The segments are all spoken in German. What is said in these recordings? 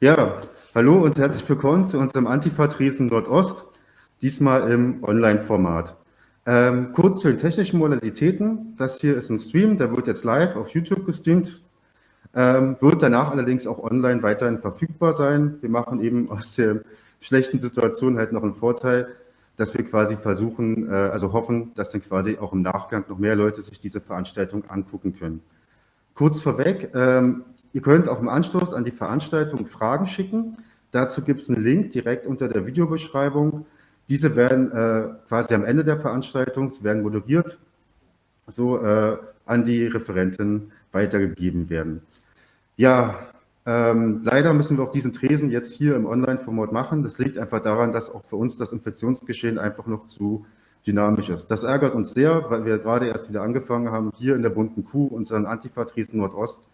Ja, hallo und herzlich willkommen zu unserem Antifa-Tresen Nordost, diesmal im Online-Format. Ähm, kurz zu den technischen Modalitäten. Das hier ist ein Stream, der wird jetzt live auf YouTube gestreamt, ähm, wird danach allerdings auch online weiterhin verfügbar sein. Wir machen eben aus der schlechten Situation halt noch einen Vorteil, dass wir quasi versuchen, äh, also hoffen, dass dann quasi auch im Nachgang noch mehr Leute sich diese Veranstaltung angucken können. Kurz vorweg, ähm, ihr könnt auch im Anschluss an die Veranstaltung Fragen schicken. Dazu gibt es einen Link direkt unter der Videobeschreibung. Diese werden äh, quasi am Ende der Veranstaltung, werden moderiert, so äh, an die Referenten weitergegeben werden. Ja, ähm, leider müssen wir auch diesen Tresen jetzt hier im Online-Format machen. Das liegt einfach daran, dass auch für uns das Infektionsgeschehen einfach noch zu dynamisch ist. Das ärgert uns sehr, weil wir gerade erst wieder angefangen haben, hier in der bunten Kuh unseren Antifa-Tresen Nordost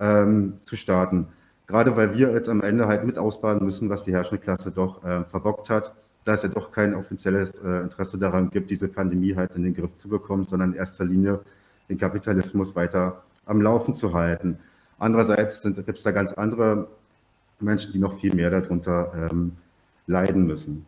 ähm, zu starten. Gerade weil wir jetzt am Ende halt mit ausbaden müssen, was die herrschende Klasse doch äh, verbockt hat, da es ja doch kein offizielles äh, Interesse daran gibt, diese Pandemie halt in den Griff zu bekommen, sondern in erster Linie den Kapitalismus weiter am Laufen zu halten. Andererseits gibt es da ganz andere Menschen, die noch viel mehr darunter ähm, leiden müssen.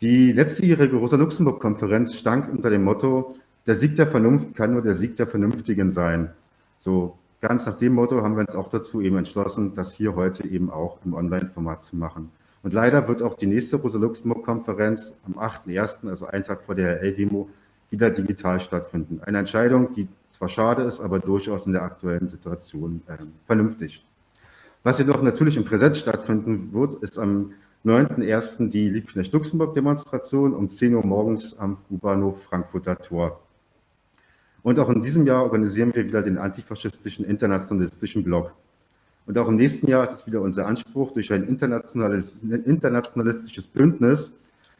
Die letztjährige Rosa-Luxemburg-Konferenz stank unter dem Motto, der Sieg der Vernunft kann nur der Sieg der Vernünftigen sein. So ganz nach dem Motto haben wir uns auch dazu eben entschlossen, das hier heute eben auch im Online-Format zu machen. Und leider wird auch die nächste Rosa-Luxemburg-Konferenz am 8.1., also einen Tag vor der RL-Demo, wieder digital stattfinden. Eine Entscheidung, die zwar schade ist, aber durchaus in der aktuellen Situation äh, vernünftig. Was jedoch natürlich im Präsenz stattfinden wird, ist am 9.1. die Liebknecht-Luxemburg-Demonstration um 10 Uhr morgens am U-Bahnhof Frankfurter Tor. Und auch in diesem Jahr organisieren wir wieder den antifaschistischen internationalistischen Block. Und auch im nächsten Jahr ist es wieder unser Anspruch, durch ein internationalistisches Bündnis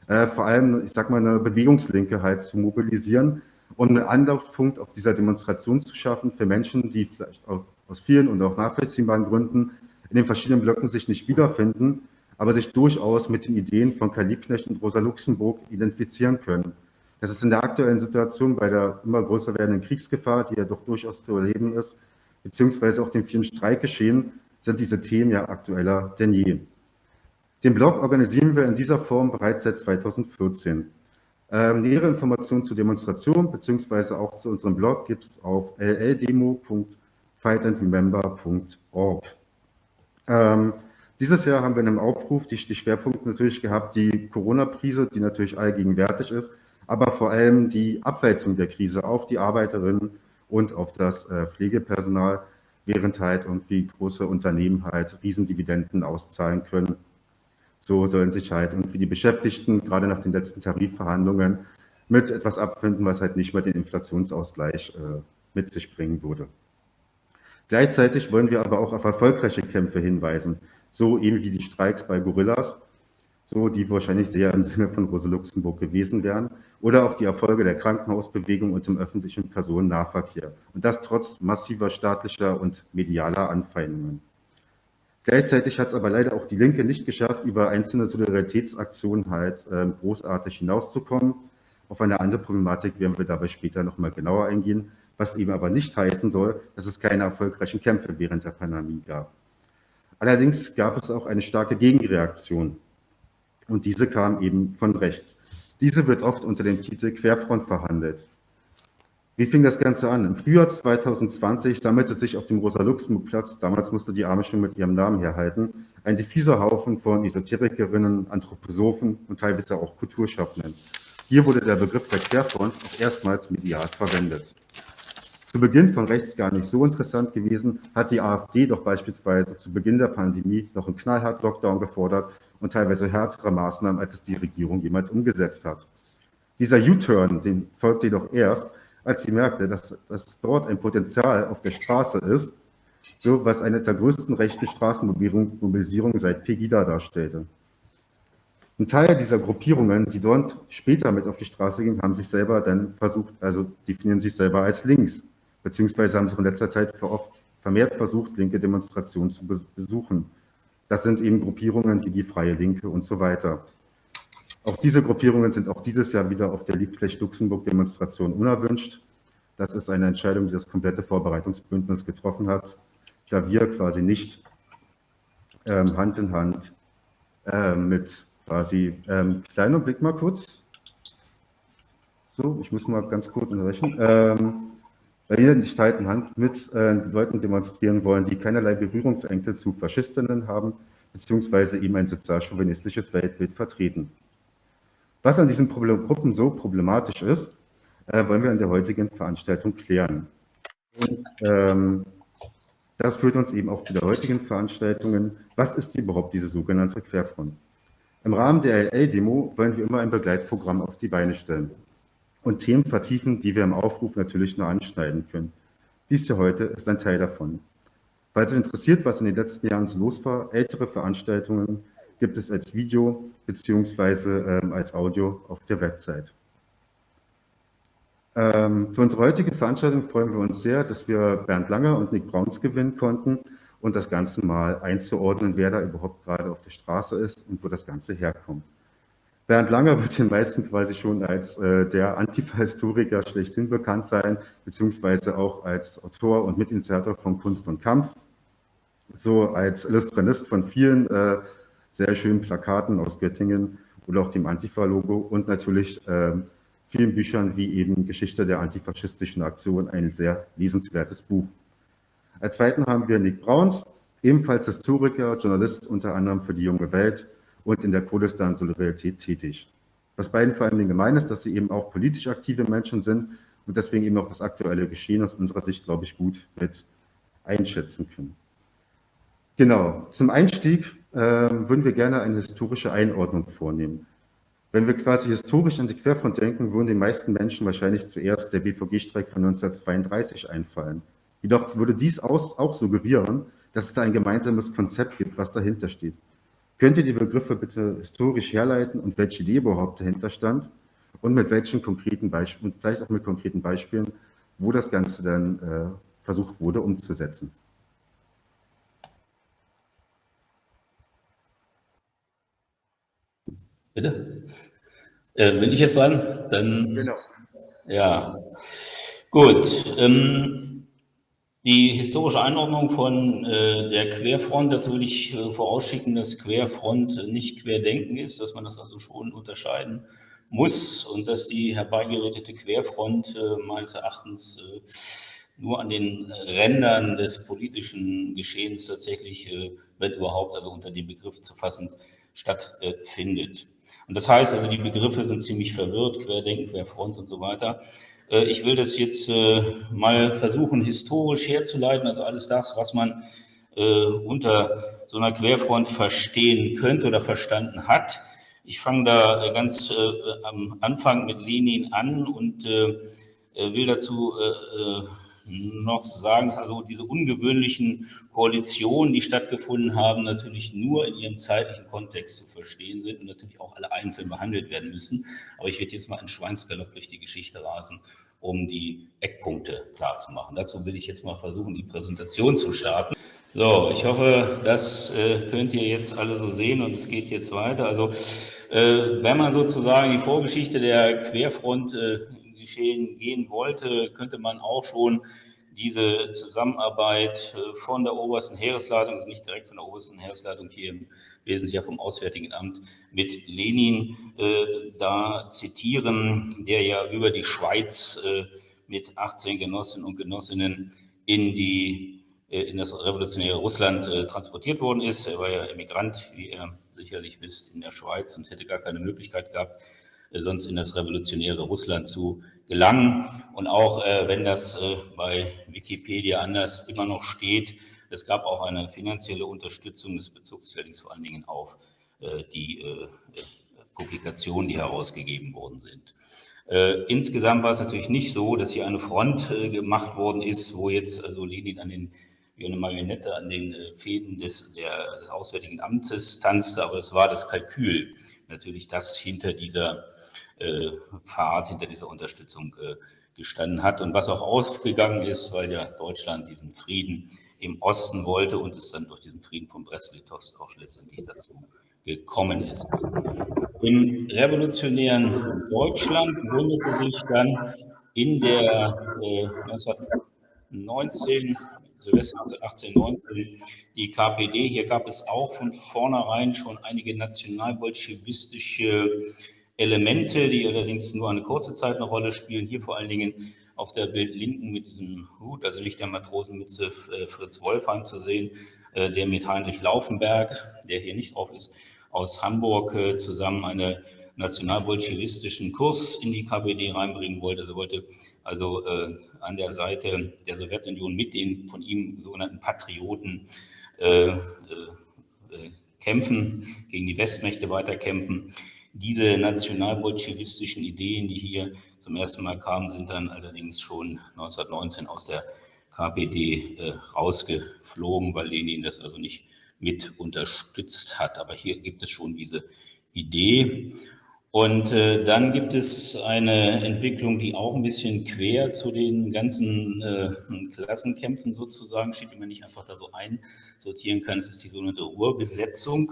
äh, vor allem, ich sag mal, eine Bewegungslinke halt zu mobilisieren und einen Anlaufpunkt auf dieser Demonstration zu schaffen für Menschen, die vielleicht aus vielen und auch nachvollziehbaren Gründen in den verschiedenen Blöcken sich nicht wiederfinden, aber sich durchaus mit den Ideen von Karl Liebknecht und Rosa Luxemburg identifizieren können. Das ist in der aktuellen Situation bei der immer größer werdenden Kriegsgefahr, die ja doch durchaus zu erleben ist, beziehungsweise auch dem vielen Streikgeschehen, sind diese Themen ja aktueller denn je. Den Blog organisieren wir in dieser Form bereits seit 2014. Ähm, nähere Informationen zur Demonstration bzw. auch zu unserem Blog gibt es auf lldemo.fightandremember.org. Ähm, dieses Jahr haben wir in einem Aufruf die, die Schwerpunkte natürlich gehabt, die Corona-Krise, die natürlich allgegenwärtig ist, aber vor allem die Abwälzung der Krise auf die Arbeiterinnen und auf das äh, Pflegepersonal, während halt irgendwie große Unternehmen halt Riesendividenden auszahlen können so sollen sich halt irgendwie die Beschäftigten gerade nach den letzten Tarifverhandlungen mit etwas abfinden, was halt nicht mehr den Inflationsausgleich äh, mit sich bringen würde. Gleichzeitig wollen wir aber auch auf erfolgreiche Kämpfe hinweisen, so eben wie die Streiks bei Gorillas, so die wahrscheinlich sehr im Sinne von Rosa Luxemburg gewesen wären, oder auch die Erfolge der Krankenhausbewegung und im öffentlichen Personennahverkehr. Und das trotz massiver staatlicher und medialer Anfeindungen. Gleichzeitig hat es aber leider auch die Linke nicht geschafft, über einzelne Solidaritätsaktionen halt äh, großartig hinauszukommen. Auf eine andere Problematik werden wir dabei später nochmal genauer eingehen, was eben aber nicht heißen soll, dass es keine erfolgreichen Kämpfe während der Pandemie gab. Allerdings gab es auch eine starke Gegenreaktion und diese kam eben von rechts. Diese wird oft unter dem Titel Querfront verhandelt. Wie fing das Ganze an? Im Frühjahr 2020 sammelte sich auf dem Rosa-Luxemburg-Platz, damals musste die Arme schon mit ihrem Namen herhalten, ein diffuser Haufen von Esoterikerinnen, Anthroposophen und teilweise auch Kulturschaffenden. Hier wurde der Begriff der Querfront auch erstmals medial verwendet. Zu Beginn von rechts gar nicht so interessant gewesen, hat die AfD doch beispielsweise zu Beginn der Pandemie noch einen knallhart Lockdown gefordert und teilweise härtere Maßnahmen, als es die Regierung jemals umgesetzt hat. Dieser U-Turn, den folgte jedoch erst, als sie merkte, dass, dass dort ein Potenzial auf der Straße ist, so was eine der größten rechten Straßenmobilisierungen seit Pegida darstellte. Ein Teil dieser Gruppierungen, die dort später mit auf die Straße gingen, haben sich selber dann versucht, also definieren sich selber als links, beziehungsweise haben sich in letzter Zeit vermehrt versucht, linke Demonstrationen zu besuchen. Das sind eben Gruppierungen wie die Freie Linke und so weiter. Auch diese Gruppierungen sind auch dieses Jahr wieder auf der Liebknecht-Luxemburg-Demonstration unerwünscht. Das ist eine Entscheidung, die das komplette Vorbereitungsbündnis getroffen hat, da wir quasi nicht ähm, Hand in Hand äh, mit quasi, ähm, kleiner Blick mal kurz. So, ich muss mal ganz kurz unterbrechen. Ähm, wir nicht Hand in Hand mit äh, Leuten demonstrieren wollen, die keinerlei Berührungsängste zu Faschistinnen haben, beziehungsweise eben ein sozialchauvinistisches Weltbild vertreten. Was an diesen Problem Gruppen so problematisch ist, äh, wollen wir in der heutigen Veranstaltung klären. Und, ähm, das führt uns eben auch zu der heutigen Veranstaltungen. Was ist überhaupt diese sogenannte Querfront? Im Rahmen der LL-Demo wollen wir immer ein Begleitprogramm auf die Beine stellen und Themen vertiefen, die wir im Aufruf natürlich nur anschneiden können. Dies hier heute ist ein Teil davon. Falls ihr interessiert, was in den letzten Jahren so los war, ältere Veranstaltungen gibt es als Video bzw. Ähm, als Audio auf der Website. Ähm, für unsere heutige Veranstaltung freuen wir uns sehr, dass wir Bernd Langer und Nick Brauns gewinnen konnten und das Ganze mal einzuordnen, wer da überhaupt gerade auf der Straße ist und wo das Ganze herkommt. Bernd Langer wird den meisten quasi schon als äh, der Antifa-Historiker schlechthin bekannt sein, beziehungsweise auch als Autor und Mitinitiator von Kunst und Kampf, so als Illustranist von vielen äh, sehr schönen Plakaten aus Göttingen oder auch dem Antifa-Logo und natürlich äh, vielen Büchern wie eben Geschichte der antifaschistischen Aktion, ein sehr lesenswertes Buch. Als zweiten haben wir Nick Brauns, ebenfalls Historiker, Journalist unter anderem für die Junge Welt und in der Kurdistan Solidarität tätig. Was beiden vor allem gemein ist, dass sie eben auch politisch aktive Menschen sind und deswegen eben auch das aktuelle Geschehen aus unserer Sicht, glaube ich, gut mit einschätzen können. Genau, zum Einstieg äh, würden wir gerne eine historische Einordnung vornehmen. Wenn wir quasi historisch an die Querfront denken, würden den meisten Menschen wahrscheinlich zuerst der BVG-Streik von 1932 einfallen. Jedoch würde dies auch suggerieren, dass es da ein gemeinsames Konzept gibt, was dahinter steht. Könnt ihr die Begriffe bitte historisch herleiten und welche Idee überhaupt dahinter stand und mit welchen konkreten Beispielen, vielleicht auch mit konkreten Beispielen, wo das Ganze dann äh, versucht wurde umzusetzen? Bitte? Äh, bin ich jetzt dran? Dann, genau. Ja, gut. Ähm, die historische Einordnung von äh, der Querfront, dazu will ich äh, vorausschicken, dass Querfront nicht Querdenken ist, dass man das also schon unterscheiden muss und dass die herbeigeredete Querfront äh, meines Erachtens äh, nur an den Rändern des politischen Geschehens tatsächlich, äh, wenn überhaupt, also unter dem Begriff zu fassen, stattfindet. Und das heißt also, die Begriffe sind ziemlich verwirrt, Querdenken, Querfront und so weiter. Äh, ich will das jetzt äh, mal versuchen, historisch herzuleiten, also alles das, was man äh, unter so einer Querfront verstehen könnte oder verstanden hat. Ich fange da ganz am Anfang mit Lenin an und will dazu noch sagen, dass also diese ungewöhnlichen Koalitionen, die stattgefunden haben, natürlich nur in ihrem zeitlichen Kontext zu verstehen sind und natürlich auch alle einzeln behandelt werden müssen. Aber ich werde jetzt mal einen Schweinsgalopp durch die Geschichte rasen, um die Eckpunkte klarzumachen. Dazu will ich jetzt mal versuchen, die Präsentation zu starten. So, ich hoffe, das äh, könnt ihr jetzt alle so sehen und es geht jetzt weiter. Also, äh, wenn man sozusagen die Vorgeschichte der Querfront äh, geschehen gehen wollte, könnte man auch schon diese Zusammenarbeit äh, von der obersten Heeresleitung, also nicht direkt von der obersten Heeresleitung hier im Wesentlichen vom Auswärtigen Amt, mit Lenin äh, da zitieren, der ja über die Schweiz äh, mit 18 Genossinnen und Genossinnen in die äh, in das revolutionäre Russland äh, transportiert worden ist. Er war ja Emigrant, wie ihr sicherlich wisst, in der Schweiz und hätte gar keine Möglichkeit gehabt, sonst in das revolutionäre Russland zu gelangen. Und auch äh, wenn das äh, bei Wikipedia anders immer noch steht, es gab auch eine finanzielle Unterstützung, sich allerdings vor allen Dingen auf äh, die äh, äh, Publikationen, die herausgegeben worden sind. Äh, insgesamt war es natürlich nicht so, dass hier eine Front gemacht worden ist, wo jetzt also Lenin an den wie eine Marionette an den Fäden des, der, des Auswärtigen Amtes tanzte, aber es war das Kalkül, natürlich das hinter dieser äh, Pfad hinter dieser Unterstützung äh, gestanden hat und was auch ausgegangen ist, weil ja Deutschland diesen Frieden im Osten wollte und es dann durch diesen Frieden von Brest-Litovsk auch letztendlich dazu gekommen ist. Im revolutionären Deutschland gründete sich dann in der äh, 1919 Silvester 18, 19 die KPD. Hier gab es auch von vornherein schon einige nationalbolschewistische Elemente, die allerdings nur eine kurze Zeit eine Rolle spielen. Hier vor allen Dingen auf der Bild linken mit diesem Hut, also nicht der Matrosenmütze äh, Fritz Wolfheim zu sehen, äh, der mit Heinrich Laufenberg, der hier nicht drauf ist, aus Hamburg äh, zusammen einen nationalbolschewistischen Kurs in die KPD reinbringen wollte. Also wollte also an der Seite der Sowjetunion mit den von ihm sogenannten Patrioten kämpfen, gegen die Westmächte weiterkämpfen. Diese nationalbolschewistischen Ideen, die hier zum ersten Mal kamen, sind dann allerdings schon 1919 aus der KPD äh, rausgeflogen, weil Lenin das also nicht mit unterstützt hat. Aber hier gibt es schon diese Idee. Und äh, dann gibt es eine Entwicklung, die auch ein bisschen quer zu den ganzen äh, Klassenkämpfen sozusagen steht, die man nicht einfach da so einsortieren kann. Es ist die sogenannte Ruhrbesetzung.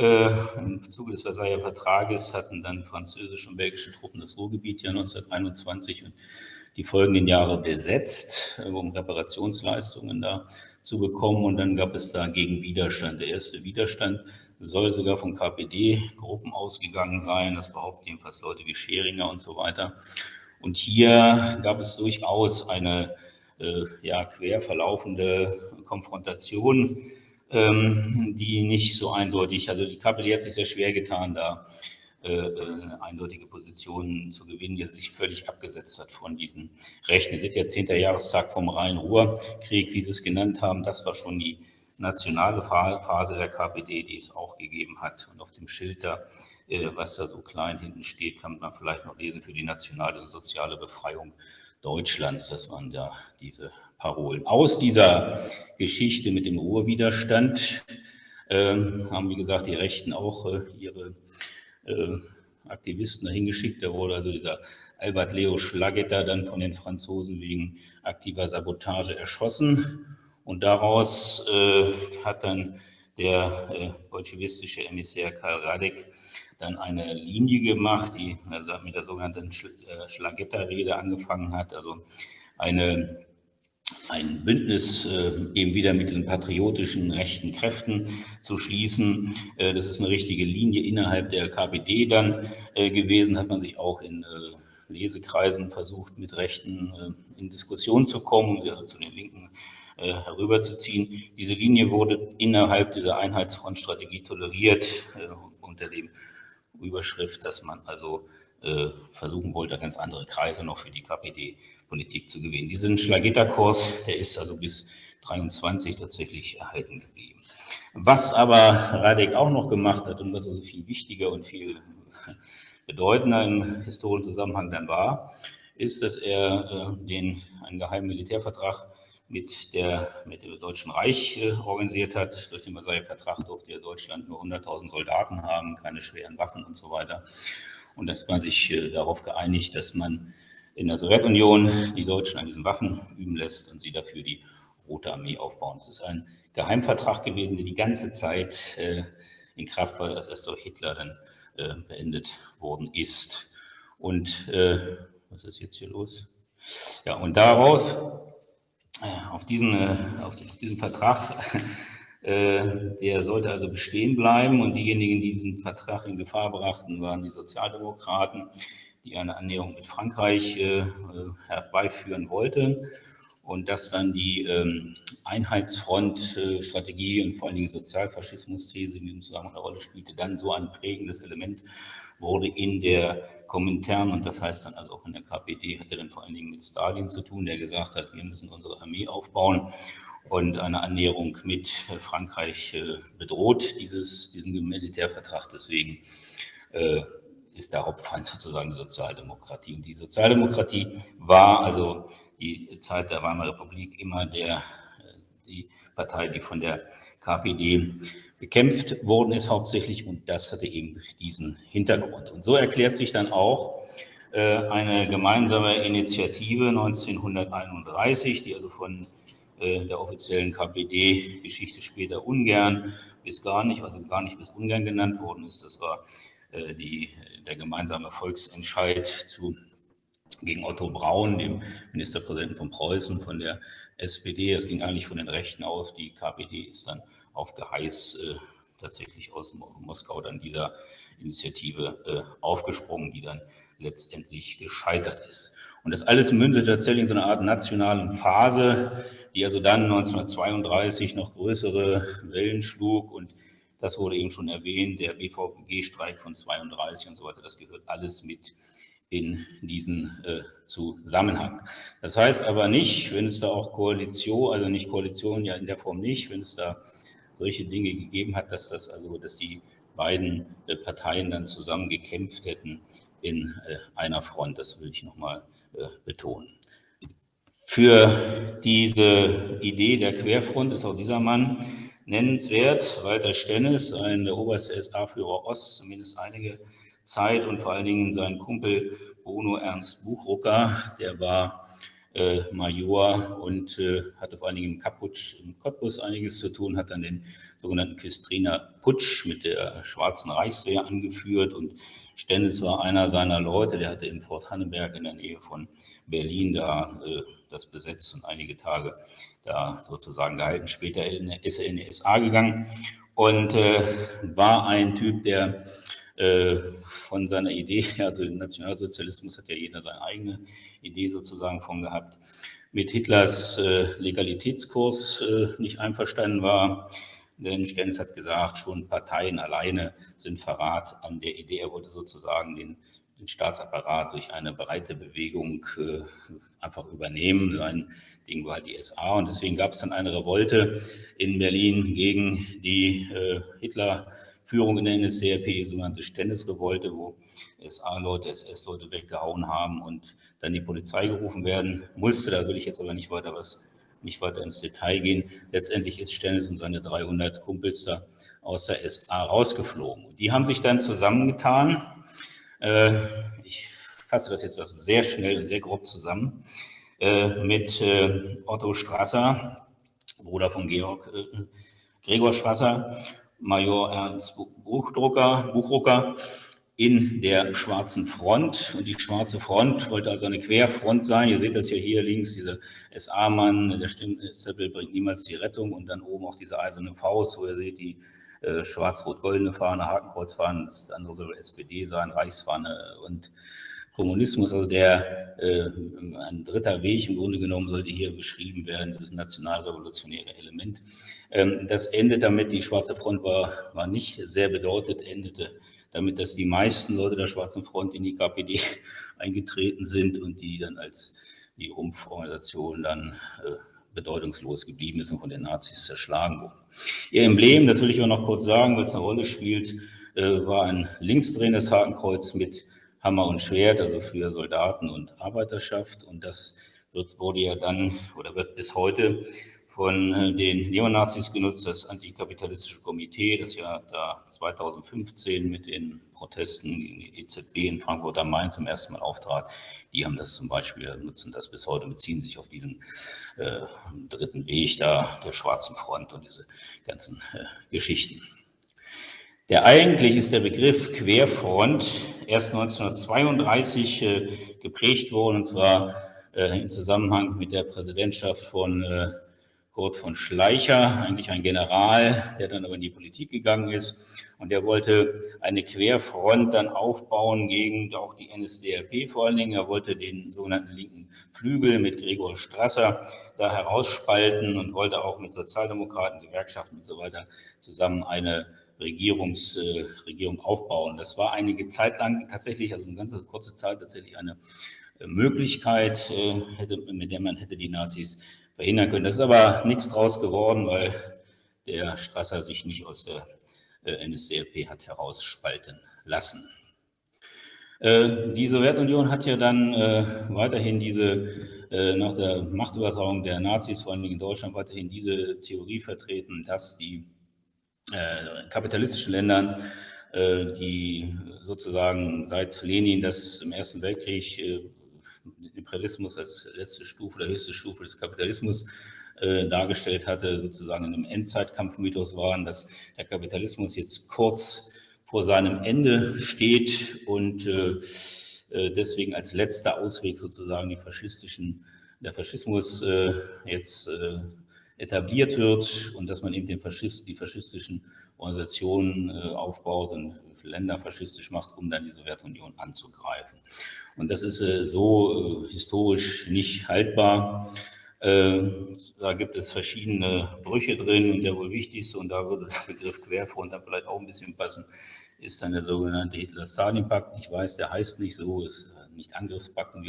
Äh, Im Zuge des Versailler Vertrages hatten dann französische und belgische Truppen das Ruhrgebiet ja 1921 und die folgenden Jahre besetzt, äh, um Reparationsleistungen da zu bekommen. Und dann gab es dagegen Widerstand. Der erste Widerstand soll sogar von KPD-Gruppen ausgegangen sein. Das behaupten jedenfalls Leute wie Scheringer und so weiter. Und hier gab es durchaus eine äh, ja, quer verlaufende Konfrontation, ähm, die nicht so eindeutig, also die KPD hat sich sehr schwer getan, da äh, äh, eindeutige Positionen zu gewinnen, die sich völlig abgesetzt hat von diesen Rechten. Ihr seht ja, 10. Jahrestag vom Rhein-Ruhr-Krieg, wie Sie es genannt haben, das war schon die nationale Phase der KPD, die es auch gegeben hat. Und auf dem Schild da, äh, was da so klein hinten steht, kann man vielleicht noch lesen für die nationale soziale Befreiung Deutschlands. Das waren da diese Parolen. Aus dieser Geschichte mit dem Ruhrwiderstand ähm, haben, wie gesagt, die Rechten auch äh, ihre äh, Aktivisten dahin geschickt. Da wurde also dieser Albert Leo Schlagetter dann von den Franzosen wegen aktiver Sabotage erschossen. Und daraus äh, hat dann der äh, bolschewistische Emissär Karl Radek dann eine Linie gemacht, die also mit der sogenannten äh, Schlagetter-Rede angefangen hat, also eine, ein Bündnis äh, eben wieder mit diesen patriotischen rechten Kräften zu schließen. Äh, das ist eine richtige Linie innerhalb der KPD dann äh, gewesen, hat man sich auch in äh, Lesekreisen versucht, mit Rechten in Diskussion zu kommen, also zu den linken äh, herüberzuziehen. Diese Linie wurde innerhalb dieser Einheitsfrontstrategie toleriert äh, unter dem Überschrift, dass man also äh, versuchen wollte, ganz andere Kreise noch für die KPD-Politik zu gewinnen. Diesen Schlagitterkurs, der ist also bis 23 tatsächlich erhalten geblieben. Was aber Radek auch noch gemacht hat und was also viel wichtiger und viel bedeutender im historischen Zusammenhang dann war, ist, dass er äh, den, einen geheimen Militärvertrag mit, der, mit dem Deutschen Reich äh, organisiert hat. Durch den Versailler Vertrag durfte ja Deutschland nur 100.000 Soldaten haben, keine schweren Waffen und so weiter. Und da hat man sich äh, darauf geeinigt, dass man in der Sowjetunion die Deutschen an diesen Waffen üben lässt und sie dafür die Rote Armee aufbauen. Es ist ein Geheimvertrag gewesen, der die ganze Zeit äh, in Kraft war, als erst durch Hitler dann äh, beendet worden ist. Und äh, was ist jetzt hier los? Ja, und darauf äh, auf diesen, äh, auf diesen Vertrag, äh, der sollte also bestehen bleiben und diejenigen, die diesen Vertrag in Gefahr brachten, waren die Sozialdemokraten, die eine Annäherung mit Frankreich herbeiführen wollten und dass dann die ähm, Einheitsfront-Strategie und vor allen Dingen Sozialfaschismus-These in diesem Zusammenhang eine Rolle spielte, dann so ein prägendes Element wurde in der Komintern und das heißt dann also auch in der KPD, hatte dann vor allen Dingen mit Stalin zu tun, der gesagt hat, wir müssen unsere Armee aufbauen. Und eine Annäherung mit Frankreich äh, bedroht, dieses, diesen Militärvertrag. Deswegen äh, ist der Hauptfeind sozusagen die Sozialdemokratie. Und die Sozialdemokratie war also die Zeit der Weimarer Republik immer der, die Partei, die von der KPD bekämpft worden ist hauptsächlich und das hatte eben diesen Hintergrund. Und so erklärt sich dann auch äh, eine gemeinsame Initiative 1931, die also von äh, der offiziellen KPD-Geschichte später ungern bis gar nicht, also gar nicht bis ungern genannt worden ist. Das war die, der gemeinsame Volksentscheid zu, gegen Otto Braun, dem Ministerpräsidenten von Preußen, von der SPD. Es ging eigentlich von den Rechten aus. Die KPD ist dann auf Geheiß äh, tatsächlich aus Moskau dann dieser Initiative äh, aufgesprungen, die dann letztendlich gescheitert ist. Und das alles mündet tatsächlich in so einer Art nationalen Phase, die also dann 1932 noch größere Wellen schlug und das wurde eben schon erwähnt, der BVG-Streik von 32 und so weiter, das gehört alles mit in diesen äh, Zusammenhang. Das heißt aber nicht, wenn es da auch Koalition, also nicht Koalition ja in der Form nicht, wenn es da solche Dinge gegeben hat, dass das also, dass die beiden äh, Parteien dann zusammen gekämpft hätten in äh, einer Front. Das will ich nochmal äh, betonen. Für diese Idee der Querfront ist auch dieser Mann nennenswert. Walter Stennes, ein der oberste SA-Führer Ost, zumindest einige Zeit und vor allen Dingen sein Kumpel Bruno Ernst Buchrucker, der war äh, Major und äh, hatte vor allen Dingen im Kaputsch im Cottbus einiges zu tun, hat dann den sogenannten Küstriner Putsch mit der Schwarzen Reichswehr angeführt und Stennis war einer seiner Leute, der hatte in Fort Hanneberg in der Nähe von Berlin da äh, das besetzt und einige Tage da sozusagen gehalten, später in, ist er in die SA gegangen und äh, war ein Typ, der äh, von seiner Idee, also im Nationalsozialismus hat ja jeder seine eigene Idee sozusagen von gehabt, mit Hitlers äh, Legalitätskurs äh, nicht einverstanden war. Denn Stenz hat gesagt, schon Parteien alleine sind Verrat an der Idee. Er wollte sozusagen den, den Staatsapparat durch eine breite Bewegung äh, einfach übernehmen. Sein Ding war die SA und deswegen gab es dann eine Revolte in Berlin gegen die äh, Hitler- Führung in der NSDAP, die sogenannte Stennisrevolte, wo SA-Leute, SS-Leute weggehauen haben und dann die Polizei gerufen werden musste. Da will ich jetzt aber nicht weiter was, nicht weiter ins Detail gehen. Letztendlich ist Stennis und seine 300 Kumpels da aus der SA rausgeflogen. Die haben sich dann zusammengetan. Äh, ich fasse das jetzt also sehr schnell, sehr grob zusammen, äh, mit äh, Otto Strasser, Bruder von Georg Gregor Strasser Major Ernst Buchdrucker, Buchrucker in der Schwarzen Front. Und die Schwarze Front wollte also eine Querfront sein. Ihr seht das ja hier links, dieser SA-Mann, der Stempel bringt niemals die Rettung. Und dann oben auch diese eiserne Faust, wo ihr seht, die äh, schwarz-rot-goldene Fahne, Hakenkreuzfahne, das andere soll SPD sein, Reichsfahne und Kommunismus, also der äh, ein dritter Weg im Grunde genommen sollte hier beschrieben werden, dieses nationalrevolutionäre Element. Ähm, das endet damit, die Schwarze Front war, war nicht sehr bedeutet, endete damit, dass die meisten Leute der Schwarzen Front in die KPD eingetreten sind und die dann als die Rumpforganisation dann äh, bedeutungslos geblieben ist und von den Nazis zerschlagen wurden. Ihr Emblem, das will ich auch noch kurz sagen, weil es eine Rolle spielt, äh, war ein linksdrehendes Hakenkreuz mit Hammer und Schwert, also für Soldaten und Arbeiterschaft. Und das wird, wurde ja dann oder wird bis heute von äh, den Neonazis genutzt, das antikapitalistische Komitee, das ja da 2015 mit den Protesten gegen die EZB in Frankfurt am Main zum ersten Mal auftrat. Die haben das zum Beispiel, nutzen das bis heute, beziehen sich auf diesen äh, dritten Weg da der Schwarzen Front und diese ganzen äh, Geschichten. Der eigentlich ist der Begriff Querfront erst 1932 äh, geprägt worden, und zwar äh, im Zusammenhang mit der Präsidentschaft von äh, Kurt von Schleicher, eigentlich ein General, der dann aber in die Politik gegangen ist. Und der wollte eine Querfront dann aufbauen gegen auch die NSDAP vor allen Dingen. Er wollte den sogenannten linken Flügel mit Gregor Strasser da herausspalten und wollte auch mit Sozialdemokraten, Gewerkschaften und so weiter zusammen eine Regierungs, äh, aufbauen. Das war einige Zeit lang tatsächlich, also eine ganze kurze Zeit tatsächlich eine äh, Möglichkeit, äh, hätte, mit der man hätte die Nazis verhindern können. Das ist aber nichts draus geworden, weil der Strasser sich nicht aus der äh, NSDAP hat herausspalten lassen. Äh, die Sowjetunion hat ja dann äh, weiterhin diese, nach der Machtübertragung der Nazis, vor allem in Deutschland, weiterhin diese Theorie vertreten, dass die kapitalistischen Ländern, äh, die sozusagen seit Lenin das im Ersten Weltkrieg äh, Imperialismus als letzte Stufe oder höchste Stufe des Kapitalismus äh, dargestellt hatte, sozusagen in einem Endzeitkampfmythos waren, dass der Kapitalismus jetzt kurz vor seinem Ende steht und äh, deswegen als letzter Ausweg sozusagen die faschistischen der Faschismus äh, jetzt äh, etabliert wird und dass man eben den Faschist, die faschistischen Organisationen äh, aufbaut und Länder faschistisch macht, um dann die Sowjetunion anzugreifen. Und das ist äh, so äh, historisch nicht haltbar. Äh, da gibt es verschiedene Brüche drin und der wohl wichtigste, und da würde der Begriff Querfront dann vielleicht auch ein bisschen passen, ist dann der sogenannte Hitler-Stalin-Pakt. Ich weiß, der heißt nicht so, ist nicht Angriffspakt und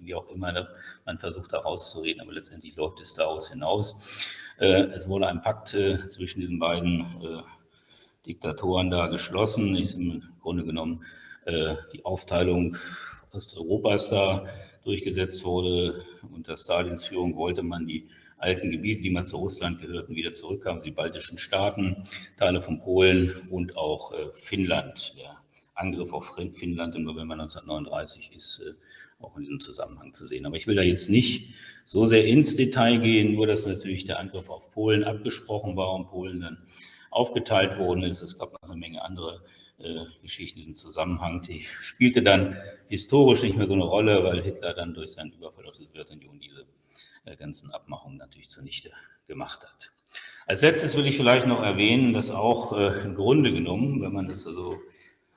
wie auch, immer, ne? man versucht da rauszureden, aber letztendlich läuft es daraus hinaus. Äh, es wurde ein Pakt äh, zwischen diesen beiden äh, Diktatoren da geschlossen. Ist im Grunde genommen die Aufteilung Osteuropas da durchgesetzt wurde. Unter Stalins Führung wollte man die alten Gebiete, die mal zu Russland gehörten, wieder zurückhaben, die baltischen Staaten, Teile von Polen und auch Finnland. Der Angriff auf Finnland im November 1939 ist auch in diesem Zusammenhang zu sehen. Aber ich will da jetzt nicht so sehr ins Detail gehen, nur dass natürlich der Angriff auf Polen abgesprochen war und Polen dann aufgeteilt worden ist. Es gab noch eine Menge andere äh, Geschichten im Zusammenhang. Die spielte dann historisch nicht mehr so eine Rolle, weil Hitler dann durch seinen Überfall auf die Sowjetunion diese äh, ganzen Abmachungen natürlich zunichte gemacht hat. Als letztes will ich vielleicht noch erwähnen, dass auch äh, im Grunde genommen, wenn man das so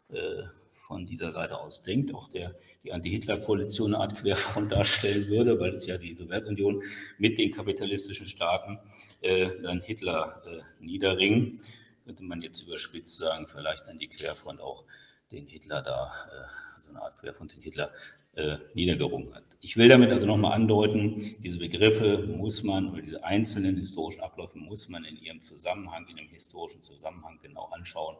äh, von dieser Seite aus denkt, auch der, die Anti-Hitler-Koalition eine Art Querfront darstellen würde, weil es ja die Sowjetunion mit den kapitalistischen Staaten äh, dann Hitler äh, niederringen. Könnte man jetzt überspitzt sagen, vielleicht dann die Querfront auch den Hitler da, äh, so eine Art Querfront den Hitler äh, niedergerungen hat. Ich will damit also nochmal andeuten, diese Begriffe muss man, oder diese einzelnen historischen Abläufe muss man in ihrem Zusammenhang, in dem historischen Zusammenhang genau anschauen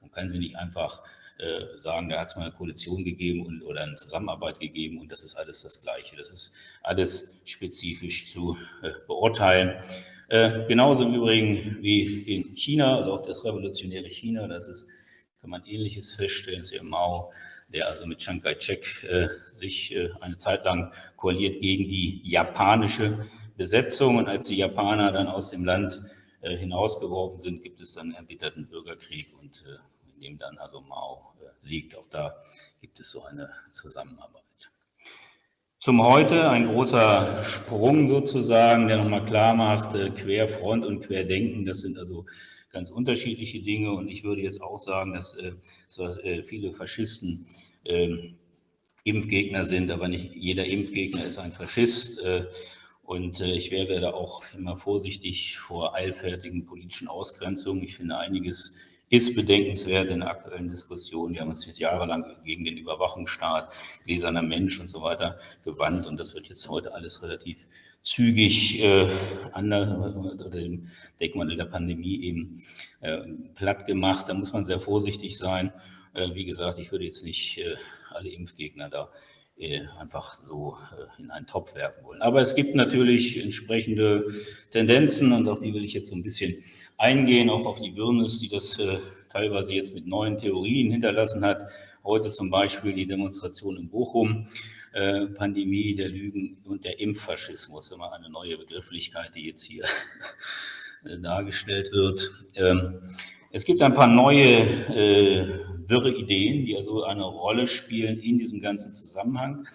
und kann sie nicht einfach äh, sagen, da hat es mal eine Koalition gegeben und, oder eine Zusammenarbeit gegeben und das ist alles das Gleiche. Das ist alles spezifisch zu äh, beurteilen. Äh, genauso im Übrigen wie in China, also auch das revolutionäre China, das ist, kann man Ähnliches feststellen, ist ja Mao, der also mit Chiang Kai-shek äh, sich äh, eine Zeit lang koaliert gegen die japanische Besetzung und als die Japaner dann aus dem Land äh, hinausgeworfen sind, gibt es dann erbitterten Bürgerkrieg und in dem dann also Mao äh, siegt. Auch da gibt es so eine Zusammenarbeit. Zum Heute ein großer Sprung sozusagen, der nochmal klar macht, äh, Querfront und Querdenken, das sind also ganz unterschiedliche Dinge. Und ich würde jetzt auch sagen, dass äh, viele Faschisten ähm, Impfgegner sind, aber nicht jeder Impfgegner ist ein Faschist. Und ich wäre da auch immer vorsichtig vor eilfertigen politischen Ausgrenzungen. Ich finde einiges ist bedenkenswert in der aktuellen Diskussion. Wir haben uns jetzt jahrelang gegen den Überwachungsstaat, gläserner Mensch und so weiter gewandt und das wird jetzt heute alles relativ zügig äh, unter dem Deckmantel der Pandemie eben äh, platt gemacht. Da muss man sehr vorsichtig sein. Äh, wie gesagt, ich würde jetzt nicht äh, alle Impfgegner da einfach so äh, in einen Topf werfen wollen. Aber es gibt natürlich entsprechende Tendenzen und auf die will ich jetzt so ein bisschen eingehen, auch auf die Wirrnis, die das äh, teilweise jetzt mit neuen Theorien hinterlassen hat. Heute zum Beispiel die Demonstration in Bochum, Pandemie der Lügen und der Impffaschismus, immer eine neue Begrifflichkeit, die jetzt hier dargestellt wird. Ähm, es gibt ein paar neue äh, wirre Ideen, die also eine Rolle spielen in diesem ganzen Zusammenhang.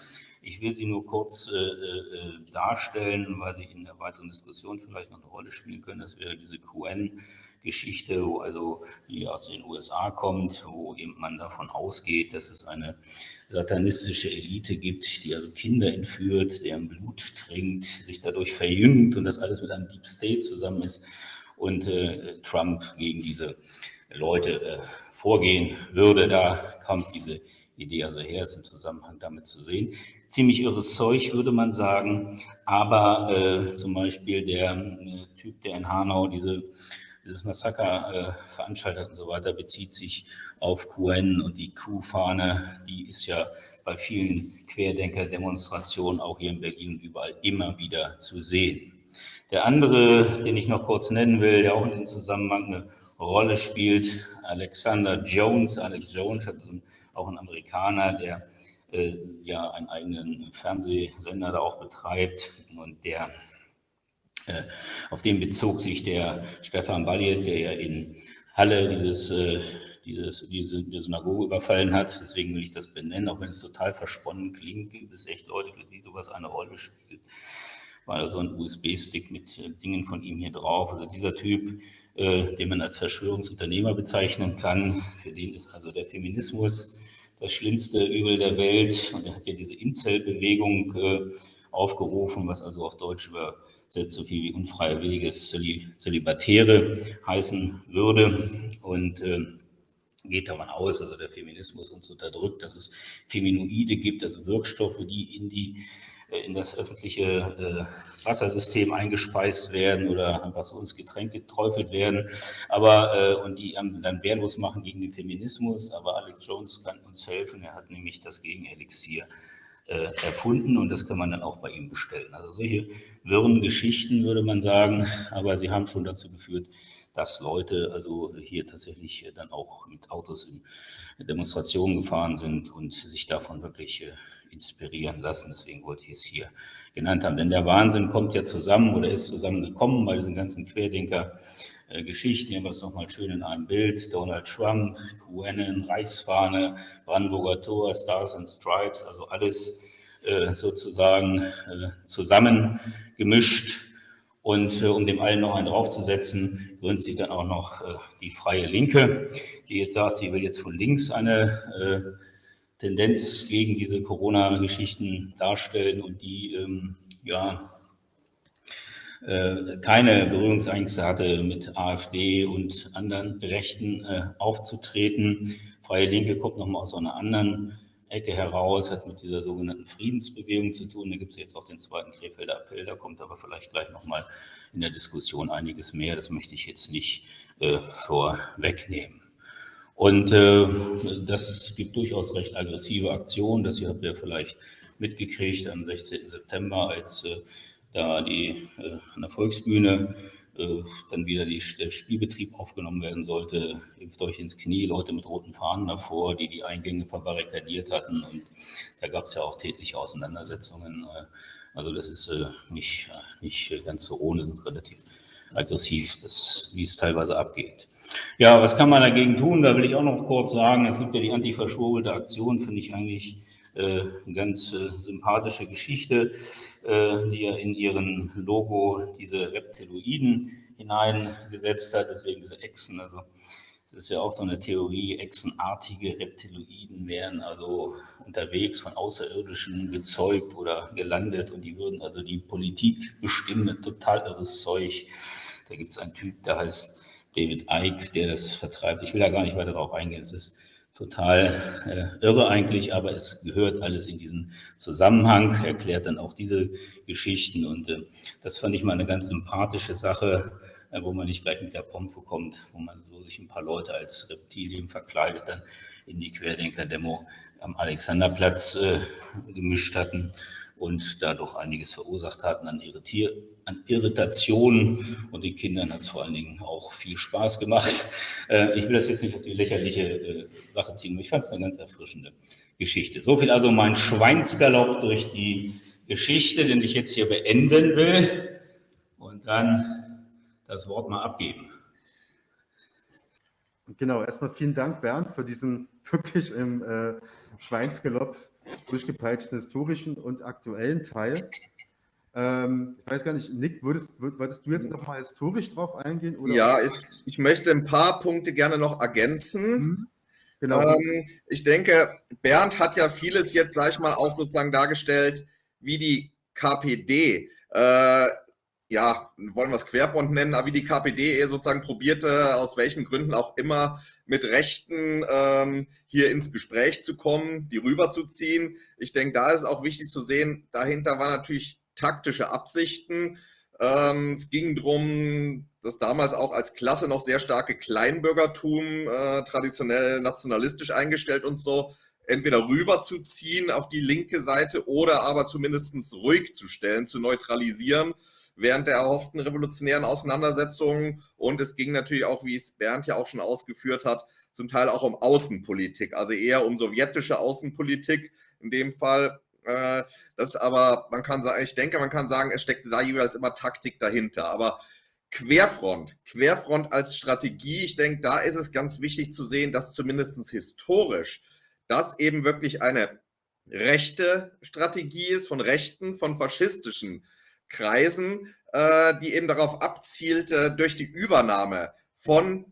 Ich will sie nur kurz äh, äh, darstellen, weil sie in der weiteren Diskussion vielleicht noch eine Rolle spielen können. Das wäre diese QN-Geschichte, wo also die aus den USA kommt, wo eben man davon ausgeht, dass es eine satanistische Elite gibt, die also Kinder entführt, deren Blut trinkt, sich dadurch verjüngt und das alles mit einem Deep State zusammen ist und äh, Trump gegen diese Leute äh, vorgehen würde. Da kommt diese Idee also her, ist im Zusammenhang damit zu sehen. Ziemlich irres Zeug, würde man sagen, aber äh, zum Beispiel der äh, Typ, der in Hanau diese, dieses Massaker äh, veranstaltet und so weiter, bezieht sich auf QN und die Q-Fahne, die ist ja bei vielen Querdenker-Demonstrationen auch hier in Berlin überall immer wieder zu sehen. Der andere, den ich noch kurz nennen will, der auch in diesem Zusammenhang eine Rolle spielt, Alexander Jones. Alex Jones ist auch ein Amerikaner, der äh, ja einen eigenen Fernsehsender da auch betreibt und der äh, auf den bezog sich der Stefan Balliet, der ja in Halle dieses, äh, dieses, diese, diese Synagoge überfallen hat. Deswegen will ich das benennen, auch wenn es total versponnen klingt, gibt es echt Leute, für die sowas eine Rolle spielt. War also ein USB-Stick mit äh, Dingen von ihm hier drauf. Also dieser Typ, äh, den man als Verschwörungsunternehmer bezeichnen kann, für den ist also der Feminismus das schlimmste Übel der Welt. Und er hat ja diese Incel-Bewegung äh, aufgerufen, was also auf Deutsch übersetzt so viel wie unfreiwilliges Zölibatäre heißen würde. Und äh, geht davon aus, also der Feminismus uns unterdrückt, dass es Feminoide gibt, also Wirkstoffe, die in die in das öffentliche äh, Wassersystem eingespeist werden oder einfach so ins Getränk geträufelt werden, aber äh, und die dann wehrlos machen gegen den Feminismus. Aber Alex Jones kann uns helfen. Er hat nämlich das Gegenelixier erfunden und das kann man dann auch bei ihm bestellen. Also solche wirren Geschichten würde man sagen, aber sie haben schon dazu geführt, dass Leute also hier tatsächlich dann auch mit Autos in Demonstrationen gefahren sind und sich davon wirklich inspirieren lassen. Deswegen wollte ich es hier genannt haben. Denn der Wahnsinn kommt ja zusammen oder ist zusammengekommen bei diesen ganzen Querdenker-Geschichten. Hier haben wir es nochmal schön in einem Bild. Donald Trump, QAnon, Reichsfahne, Brandenburger Tor, Stars and Stripes, also alles äh, sozusagen äh, zusammengemischt. Und äh, um dem allen noch einen draufzusetzen, gründet sich dann auch noch äh, die Freie Linke, die jetzt sagt, sie will jetzt von links eine äh, Tendenz gegen diese Corona-Geschichten darstellen und die ähm, ja äh, keine Berührungsängste hatte, mit AfD und anderen Rechten äh, aufzutreten. Freie Linke kommt nochmal aus einer anderen Ecke heraus, hat mit dieser sogenannten Friedensbewegung zu tun. Da gibt es jetzt auch den zweiten Krefelder Appell, da kommt aber vielleicht gleich nochmal in der Diskussion einiges mehr. Das möchte ich jetzt nicht äh, vorwegnehmen. Und äh, das gibt durchaus recht aggressive Aktionen. Das habt ihr vielleicht mitgekriegt am 16. September, als äh, da die äh, an der Volksbühne äh, dann wieder die, der Spielbetrieb aufgenommen werden sollte. Hilft euch ins Knie, Leute mit roten Fahnen davor, die die Eingänge verbarrikadiert hatten. Und da gab es ja auch tätliche Auseinandersetzungen. Äh, also das ist äh, nicht, nicht ganz so ohne, sind relativ aggressiv, wie es teilweise abgeht. Ja, was kann man dagegen tun? Da will ich auch noch kurz sagen, es gibt ja die antiverschwurbelt Aktion, finde ich eigentlich äh, eine ganz äh, sympathische Geschichte, äh, die ja in ihren Logo diese Reptiloiden hineingesetzt hat, deswegen diese Echsen, also das ist ja auch so eine Theorie, echsenartige Reptiloiden wären also unterwegs von Außerirdischen gezeugt oder gelandet und die würden also die Politik bestimmen, total irres Zeug. Da gibt es einen Typ, der heißt David Icke, der das vertreibt. Ich will da gar nicht weiter darauf eingehen. Es ist total äh, irre eigentlich, aber es gehört alles in diesen Zusammenhang, erklärt dann auch diese Geschichten und äh, das fand ich mal eine ganz sympathische Sache, äh, wo man nicht gleich mit der Pompe kommt, wo man so sich ein paar Leute als Reptilien verkleidet dann in die Querdenker-Demo am Alexanderplatz äh, gemischt hatten und dadurch einiges verursacht hatten an, Irritier an Irritationen. Und den Kindern hat es vor allen Dingen auch viel Spaß gemacht. Äh, ich will das jetzt nicht auf die lächerliche äh, Sache ziehen, aber ich fand es eine ganz erfrischende Geschichte. So viel also mein Schweinsgalopp durch die Geschichte, den ich jetzt hier beenden will und dann das Wort mal abgeben. Genau, erstmal vielen Dank, Bernd, für diesen wirklich im äh, Schweinsgalopp durchgepeitschten historischen und aktuellen Teil. Ähm, ich weiß gar nicht, Nick, würdest, würdest du jetzt noch mal historisch drauf eingehen? Oder? Ja, ich, ich möchte ein paar Punkte gerne noch ergänzen. Mhm. Genau. Ähm, ich denke, Bernd hat ja vieles jetzt, sag ich mal, auch sozusagen dargestellt, wie die KPD, äh, ja, wollen wir es Querfront nennen, aber wie die KPD sozusagen probierte, aus welchen Gründen auch immer, mit Rechten ähm, hier ins Gespräch zu kommen, die rüberzuziehen. Ich denke, da ist auch wichtig zu sehen, dahinter war natürlich taktische Absichten. Ähm, es ging darum, dass damals auch als Klasse noch sehr starke Kleinbürgertum, äh, traditionell nationalistisch eingestellt und so, entweder rüberzuziehen auf die linke Seite oder aber zumindest ruhig zu stellen, zu neutralisieren während der erhofften revolutionären Auseinandersetzungen. Und es ging natürlich auch, wie es Bernd ja auch schon ausgeführt hat, zum Teil auch um Außenpolitik, also eher um sowjetische Außenpolitik in dem Fall. Äh, das aber, man kann sagen, ich denke, man kann sagen, es steckt da jeweils immer Taktik dahinter. Aber Querfront, Querfront als Strategie, ich denke, da ist es ganz wichtig zu sehen, dass zumindest historisch das eben wirklich eine rechte Strategie ist von rechten, von faschistischen Kreisen, äh, die eben darauf abzielte, durch die Übernahme von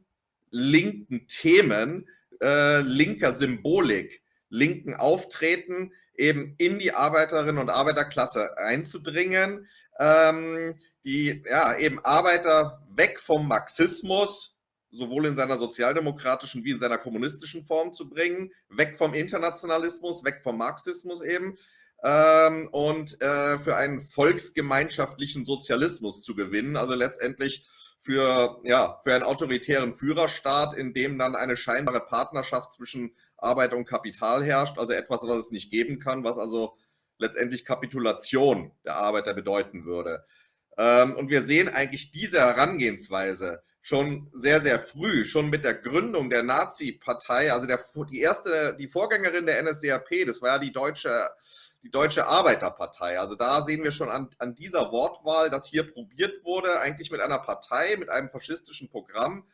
linken Themen, äh, linker Symbolik, linken Auftreten eben in die Arbeiterinnen und Arbeiterklasse einzudringen, ähm, die ja eben Arbeiter weg vom Marxismus, sowohl in seiner sozialdemokratischen wie in seiner kommunistischen Form zu bringen, weg vom Internationalismus, weg vom Marxismus eben ähm, und äh, für einen volksgemeinschaftlichen Sozialismus zu gewinnen, also letztendlich für, ja, für einen autoritären Führerstaat, in dem dann eine scheinbare Partnerschaft zwischen Arbeit und Kapital herrscht, also etwas, was es nicht geben kann, was also letztendlich Kapitulation der Arbeiter bedeuten würde. Ähm, und wir sehen eigentlich diese Herangehensweise schon sehr, sehr früh, schon mit der Gründung der Nazi-Partei, also der, die erste, die Vorgängerin der NSDAP, das war ja die deutsche, die Deutsche Arbeiterpartei. Also da sehen wir schon an, an dieser Wortwahl, dass hier probiert wurde, eigentlich mit einer Partei, mit einem faschistischen Programm,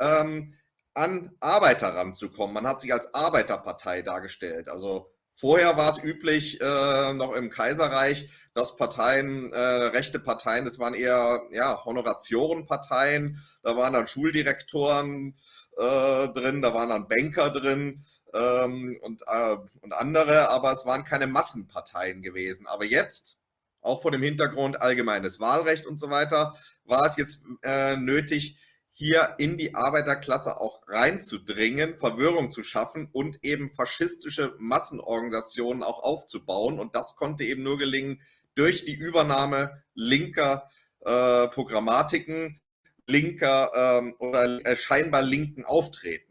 ähm, an Arbeiter ranzukommen. Man hat sich als Arbeiterpartei dargestellt. Also vorher war es üblich, äh, noch im Kaiserreich, dass Parteien, äh, rechte Parteien, das waren eher ja, Honoratiorenparteien, da waren dann Schuldirektoren äh, drin, da waren dann Banker drin ähm, und, äh, und andere, aber es waren keine Massenparteien gewesen. Aber jetzt, auch vor dem Hintergrund allgemeines Wahlrecht und so weiter, war es jetzt äh, nötig, hier in die Arbeiterklasse auch reinzudringen, Verwirrung zu schaffen und eben faschistische Massenorganisationen auch aufzubauen. Und das konnte eben nur gelingen durch die Übernahme linker äh, Programmatiken, linker ähm, oder äh, scheinbar linken Auftretens.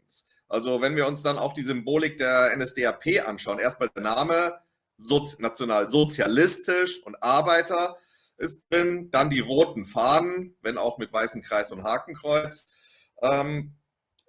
Also wenn wir uns dann auch die Symbolik der NSDAP anschauen, erstmal der Name, Sozi nationalsozialistisch und Arbeiter, ist drin, dann die roten Fahnen, wenn auch mit weißem Kreis und Hakenkreuz. Ähm,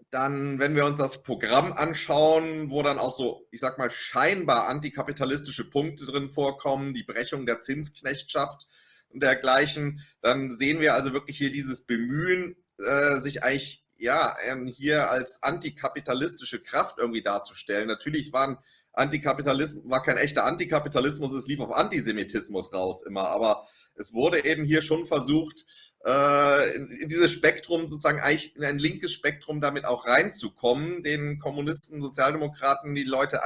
dann, wenn wir uns das Programm anschauen, wo dann auch so, ich sag mal, scheinbar antikapitalistische Punkte drin vorkommen, die Brechung der Zinsknechtschaft und dergleichen, dann sehen wir also wirklich hier dieses Bemühen, äh, sich eigentlich ja ähm, hier als antikapitalistische Kraft irgendwie darzustellen. Natürlich waren Antikapitalismus, war kein echter Antikapitalismus, es lief auf Antisemitismus raus immer, aber es wurde eben hier schon versucht, äh, in dieses Spektrum sozusagen eigentlich in ein linkes Spektrum damit auch reinzukommen, den Kommunisten, Sozialdemokraten die Leute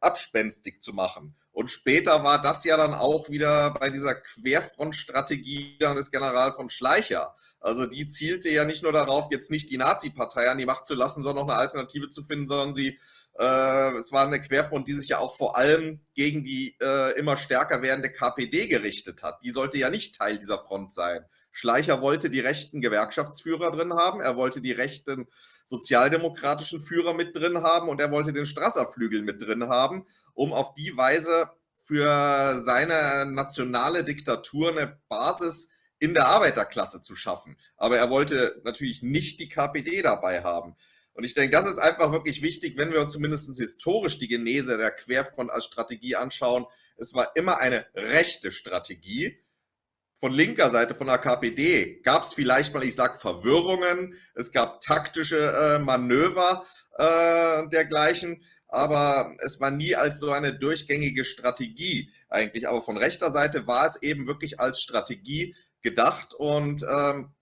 abspenstig zu machen. Und später war das ja dann auch wieder bei dieser Querfrontstrategie des General von Schleicher. Also die zielte ja nicht nur darauf, jetzt nicht die Nazi-Partei an die Macht zu lassen, sondern noch eine Alternative zu finden, sondern sie äh, es war eine Querfront, die sich ja auch vor allem gegen die äh, immer stärker werdende KPD gerichtet hat. Die sollte ja nicht Teil dieser Front sein. Schleicher wollte die rechten Gewerkschaftsführer drin haben, er wollte die rechten sozialdemokratischen Führer mit drin haben und er wollte den Strasser-Flügel mit drin haben, um auf die Weise für seine nationale Diktatur eine Basis in der Arbeiterklasse zu schaffen. Aber er wollte natürlich nicht die KPD dabei haben. Und ich denke, das ist einfach wirklich wichtig, wenn wir uns zumindest historisch die Genese der Querfront als Strategie anschauen. Es war immer eine rechte Strategie. Von linker Seite, von der KPD, gab es vielleicht mal, ich sage Verwirrungen, es gab taktische äh, Manöver äh, dergleichen, aber es war nie als so eine durchgängige Strategie eigentlich. Aber von rechter Seite war es eben wirklich als Strategie gedacht und ähm,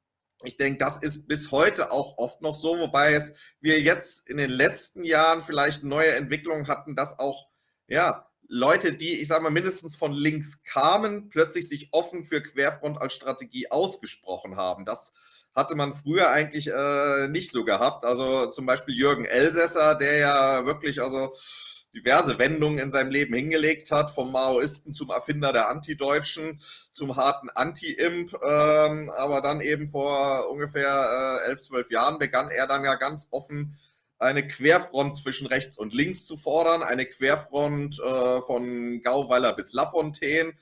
ich denke, das ist bis heute auch oft noch so, wobei es wir jetzt in den letzten Jahren vielleicht neue Entwicklungen hatten, dass auch ja, Leute, die, ich sage mal, mindestens von links kamen, plötzlich sich offen für Querfront als Strategie ausgesprochen haben. Das hatte man früher eigentlich äh, nicht so gehabt. Also zum Beispiel Jürgen Elsässer, der ja wirklich, also diverse Wendungen in seinem Leben hingelegt hat, vom Maoisten zum Erfinder der Antideutschen, zum harten Anti-Imp. Ähm, aber dann eben vor ungefähr äh, elf, zwölf Jahren begann er dann ja ganz offen eine Querfront zwischen rechts und links zu fordern, eine Querfront äh, von Gauweiler bis Lafontaine.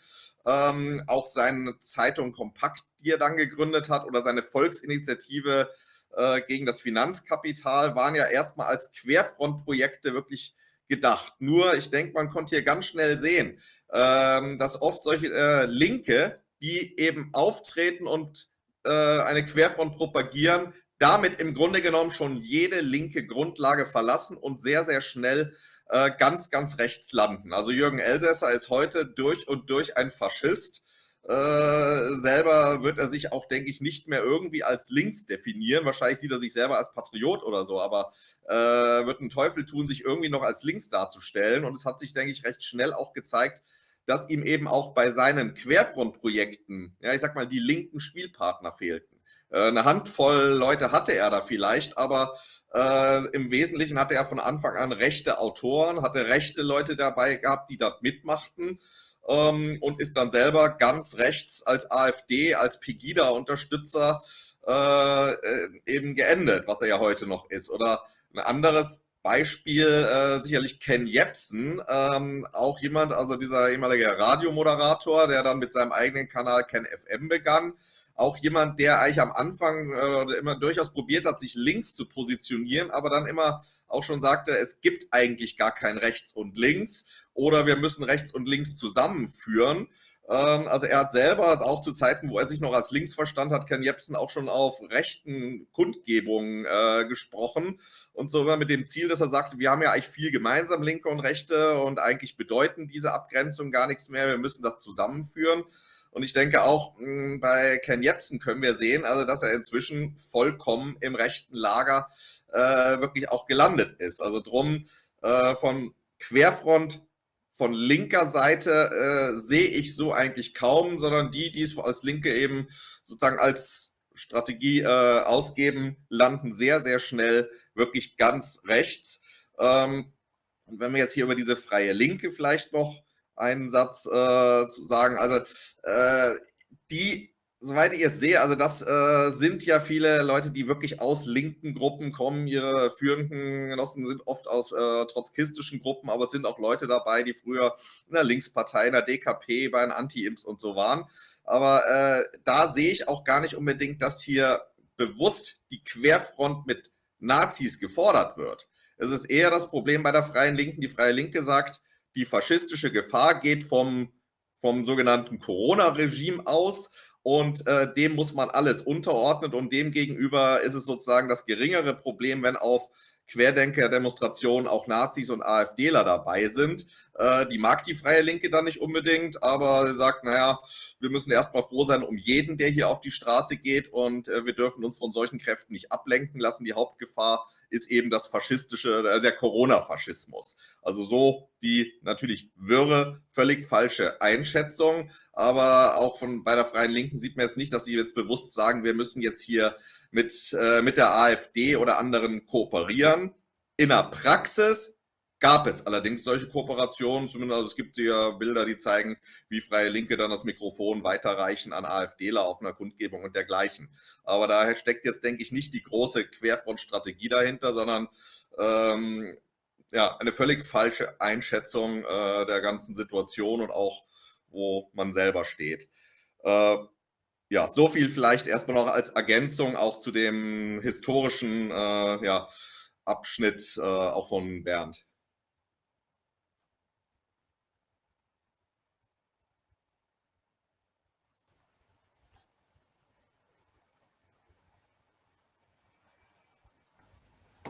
Ähm, auch seine Zeitung Kompakt, die er dann gegründet hat, oder seine Volksinitiative äh, gegen das Finanzkapital waren ja erstmal als Querfrontprojekte wirklich gedacht. Nur, ich denke, man konnte hier ganz schnell sehen, ähm, dass oft solche äh, Linke, die eben auftreten und äh, eine Querfront propagieren, damit im Grunde genommen schon jede linke Grundlage verlassen und sehr, sehr schnell äh, ganz, ganz rechts landen. Also Jürgen Elsässer ist heute durch und durch ein Faschist. Äh, selber wird er sich auch, denke ich, nicht mehr irgendwie als links definieren. Wahrscheinlich sieht er sich selber als Patriot oder so, aber äh, wird einen Teufel tun, sich irgendwie noch als links darzustellen. Und es hat sich, denke ich, recht schnell auch gezeigt, dass ihm eben auch bei seinen Querfrontprojekten, ja, ich sag mal, die linken Spielpartner fehlten. Äh, eine Handvoll Leute hatte er da vielleicht, aber äh, im Wesentlichen hatte er von Anfang an rechte Autoren, hatte rechte Leute dabei gehabt, die dort mitmachten ähm, und ist dann selber ganz rechts als AfD, als Pegida-Unterstützer äh, äh, eben geendet, was er ja heute noch ist. Oder ein anderes Beispiel, äh, sicherlich Ken Jepsen, ähm, auch jemand, also dieser ehemalige Radiomoderator, der dann mit seinem eigenen Kanal Ken FM begann, auch jemand, der eigentlich am Anfang äh, immer durchaus probiert hat, sich links zu positionieren, aber dann immer auch schon sagte, es gibt eigentlich gar kein rechts und links oder wir müssen rechts und links zusammenführen. Ähm, also er hat selber auch zu Zeiten, wo er sich noch als links verstand hat, Ken Jebsen auch schon auf rechten Kundgebungen äh, gesprochen und so immer mit dem Ziel, dass er sagte, wir haben ja eigentlich viel gemeinsam, Linke und Rechte und eigentlich bedeuten diese Abgrenzung gar nichts mehr, wir müssen das zusammenführen. Und ich denke auch hm, bei Ken Jebsen können wir sehen, also dass er inzwischen vollkommen im rechten Lager äh, wirklich auch gelandet ist. Also drum äh, von Querfront von linker Seite äh, sehe ich so eigentlich kaum, sondern die, die es als Linke eben sozusagen als Strategie äh, ausgeben, landen sehr, sehr schnell wirklich ganz rechts. Ähm, und wenn wir jetzt hier über diese freie Linke vielleicht noch einen Satz äh, zu sagen. Also äh, die, soweit ich es sehe, also das äh, sind ja viele Leute, die wirklich aus linken Gruppen kommen. Ihre führenden Genossen sind oft aus äh, trotzkistischen Gruppen, aber es sind auch Leute dabei, die früher in der Linkspartei, in der DKP, bei den Anti-Imps und so waren. Aber äh, da sehe ich auch gar nicht unbedingt, dass hier bewusst die Querfront mit Nazis gefordert wird. Es ist eher das Problem bei der Freien Linken. Die Freie Linke sagt, die faschistische Gefahr geht vom, vom sogenannten Corona-Regime aus und äh, dem muss man alles unterordnen und dem gegenüber ist es sozusagen das geringere Problem, wenn auf Querdenker-Demonstrationen auch Nazis und AfDler dabei sind. Äh, die mag die Freie Linke dann nicht unbedingt, aber sie sagt, naja, wir müssen erstmal froh sein um jeden, der hier auf die Straße geht und äh, wir dürfen uns von solchen Kräften nicht ablenken lassen. Die Hauptgefahr ist eben das faschistische, äh, der Corona-Faschismus. Also so die natürlich wirre, völlig falsche Einschätzung, aber auch von bei der Freien Linken sieht man jetzt nicht, dass sie jetzt bewusst sagen, wir müssen jetzt hier mit, äh, mit der AfD oder anderen kooperieren. In der Praxis gab es allerdings solche Kooperationen, zumindest also es gibt ja Bilder, die zeigen, wie Freie Linke dann das Mikrofon weiterreichen an AfDler auf einer Kundgebung und dergleichen. Aber da steckt jetzt, denke ich, nicht die große Querfrontstrategie dahinter, sondern ähm, ja, eine völlig falsche Einschätzung äh, der ganzen Situation und auch, wo man selber steht. Äh, ja, so viel vielleicht erstmal noch als Ergänzung auch zu dem historischen äh, ja, Abschnitt äh, auch von Bernd.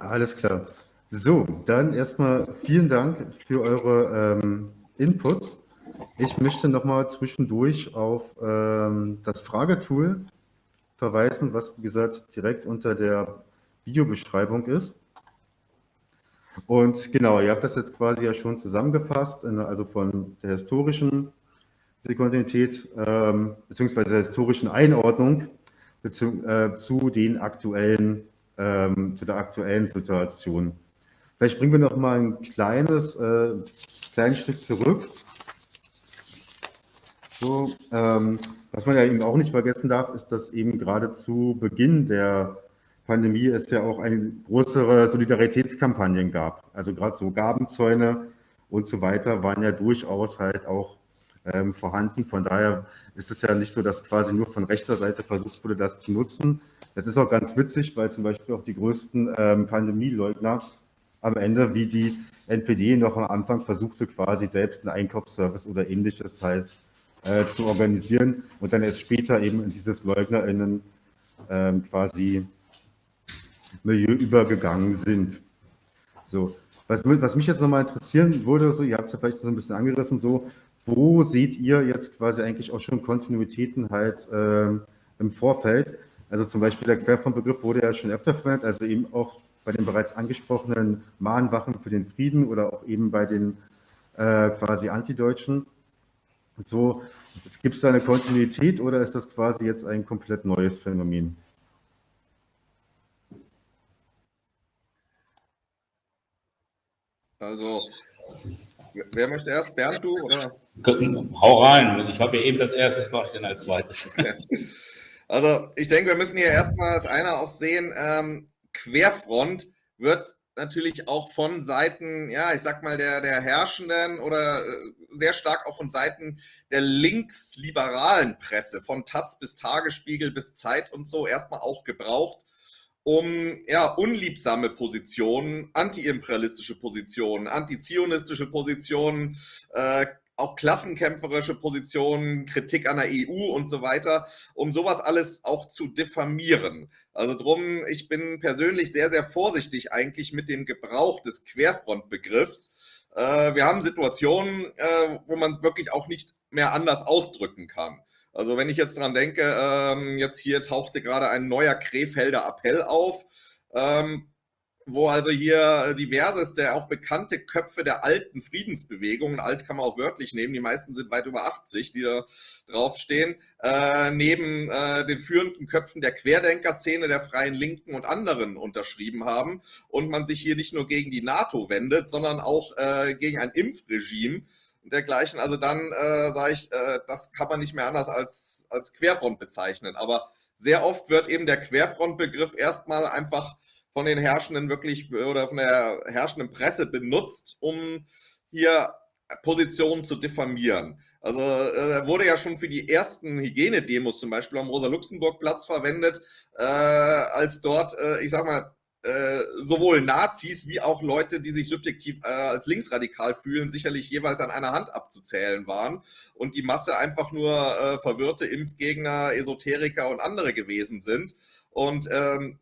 Alles klar. So, dann erstmal vielen Dank für eure ähm, Inputs. Ich möchte nochmal zwischendurch auf ähm, das Fragetool verweisen, was wie gesagt direkt unter der Videobeschreibung ist. Und genau, ihr habt das jetzt quasi ja schon zusammengefasst, also von der historischen Sekundität ähm, beziehungsweise der historischen Einordnung äh, zu den aktuellen ähm, zu der aktuellen Situation. Vielleicht bringen wir noch mal ein kleines, äh, kleines Stück zurück. So, ähm, was man ja eben auch nicht vergessen darf, ist, dass eben gerade zu Beginn der Pandemie es ja auch eine größere Solidaritätskampagnen gab. Also gerade so Gabenzäune und so weiter waren ja durchaus halt auch ähm, vorhanden. Von daher ist es ja nicht so, dass quasi nur von rechter Seite versucht wurde, das zu nutzen. Das ist auch ganz witzig, weil zum Beispiel auch die größten ähm, Pandemieleugner am Ende, wie die NPD noch am Anfang versuchte, quasi selbst einen Einkaufsservice oder ähnliches halt äh, zu organisieren und dann erst später eben in dieses LeugnerInnen ähm, quasi Milieu übergegangen sind. So, was, was mich jetzt nochmal interessieren würde, so, ihr habt es ja vielleicht so ein bisschen angerissen, so wo seht ihr jetzt quasi eigentlich auch schon Kontinuitäten halt ähm, im Vorfeld? Also zum Beispiel der Querfrontbegriff wurde ja schon öfter verwendet, also eben auch bei den bereits angesprochenen Mahnwachen für den Frieden oder auch eben bei den äh, quasi Antideutschen. So, gibt es da eine Kontinuität oder ist das quasi jetzt ein komplett neues Phänomen? Also, wer möchte erst? Bernd, du? Oder? Hau rein. Ich habe ja eben das erste, mache ich dann als zweites. Also, ich denke, wir müssen hier erstmal als einer auch sehen, ähm, Querfront wird natürlich auch von Seiten, ja, ich sag mal, der, der Herrschenden oder äh, sehr stark auch von Seiten der linksliberalen Presse, von Taz bis Tagesspiegel bis Zeit und so, erstmal auch gebraucht, um ja, unliebsame Positionen, antiimperialistische Positionen, antizionistische Positionen, äh, auch klassenkämpferische Positionen, Kritik an der EU und so weiter, um sowas alles auch zu diffamieren. Also drum, ich bin persönlich sehr, sehr vorsichtig eigentlich mit dem Gebrauch des Querfrontbegriffs. Äh, wir haben Situationen, äh, wo man wirklich auch nicht mehr anders ausdrücken kann. Also wenn ich jetzt dran denke, ähm, jetzt hier tauchte gerade ein neuer Krefelder Appell auf, ähm, wo also hier diverseste, auch bekannte Köpfe der alten Friedensbewegungen, alt kann man auch wörtlich nehmen, die meisten sind weit über 80, die da draufstehen, äh, neben äh, den führenden Köpfen der Querdenker-Szene, der Freien Linken und anderen unterschrieben haben und man sich hier nicht nur gegen die NATO wendet, sondern auch äh, gegen ein Impfregime, dergleichen. Also dann äh, sage ich, äh, das kann man nicht mehr anders als, als Querfront bezeichnen. Aber sehr oft wird eben der Querfrontbegriff erstmal einfach von den Herrschenden wirklich oder von der herrschenden Presse benutzt, um hier Positionen zu diffamieren. Also äh, wurde ja schon für die ersten Hygienedemos zum Beispiel am Rosa-Luxemburg-Platz verwendet, äh, als dort, äh, ich sag mal, äh, sowohl Nazis wie auch Leute, die sich subjektiv äh, als linksradikal fühlen, sicherlich jeweils an einer Hand abzuzählen waren und die Masse einfach nur äh, verwirrte Impfgegner, Esoteriker und andere gewesen sind. Und ähm,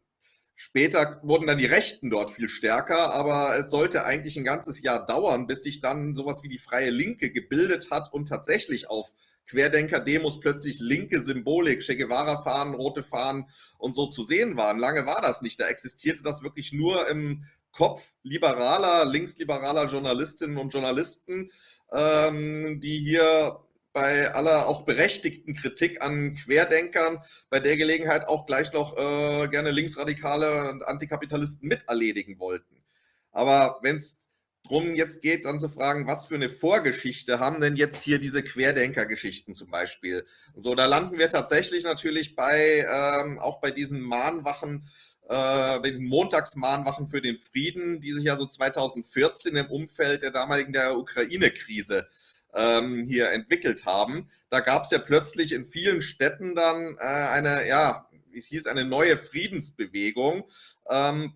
Später wurden dann die Rechten dort viel stärker, aber es sollte eigentlich ein ganzes Jahr dauern, bis sich dann sowas wie die Freie Linke gebildet hat und tatsächlich auf Querdenker-Demos plötzlich linke Symbolik, Che Guevara-Fahnen, rote Fahnen und so zu sehen waren. Lange war das nicht. Da existierte das wirklich nur im Kopf liberaler, linksliberaler Journalistinnen und Journalisten, ähm, die hier bei aller auch berechtigten Kritik an Querdenkern bei der Gelegenheit auch gleich noch äh, gerne Linksradikale und Antikapitalisten miterledigen wollten. Aber wenn es drum jetzt geht, dann zu fragen, was für eine Vorgeschichte haben denn jetzt hier diese Querdenker-Geschichten zum Beispiel? So, da landen wir tatsächlich natürlich bei, ähm, auch bei diesen Mahnwachen, äh, den Montagsmahnwachen für den Frieden, die sich ja so 2014 im Umfeld der damaligen der Ukraine-Krise ähm, hier entwickelt haben. Da gab es ja plötzlich in vielen Städten dann äh, eine, ja, wie es hieß, eine neue Friedensbewegung. Ähm,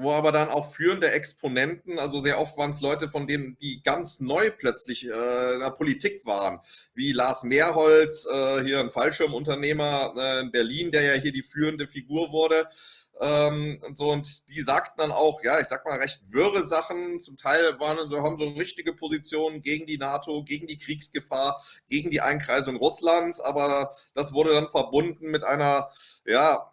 wo aber dann auch führende Exponenten, also sehr oft waren es Leute, von denen die ganz neu plötzlich äh, in der Politik waren, wie Lars Mehrholz, äh, hier ein Fallschirmunternehmer äh, in Berlin, der ja hier die führende Figur wurde. Ähm, und so, und die sagten dann auch, ja, ich sag mal, recht wirre Sachen. Zum Teil waren, haben so richtige Positionen gegen die NATO, gegen die Kriegsgefahr, gegen die Einkreisung Russlands, aber das wurde dann verbunden mit einer, ja,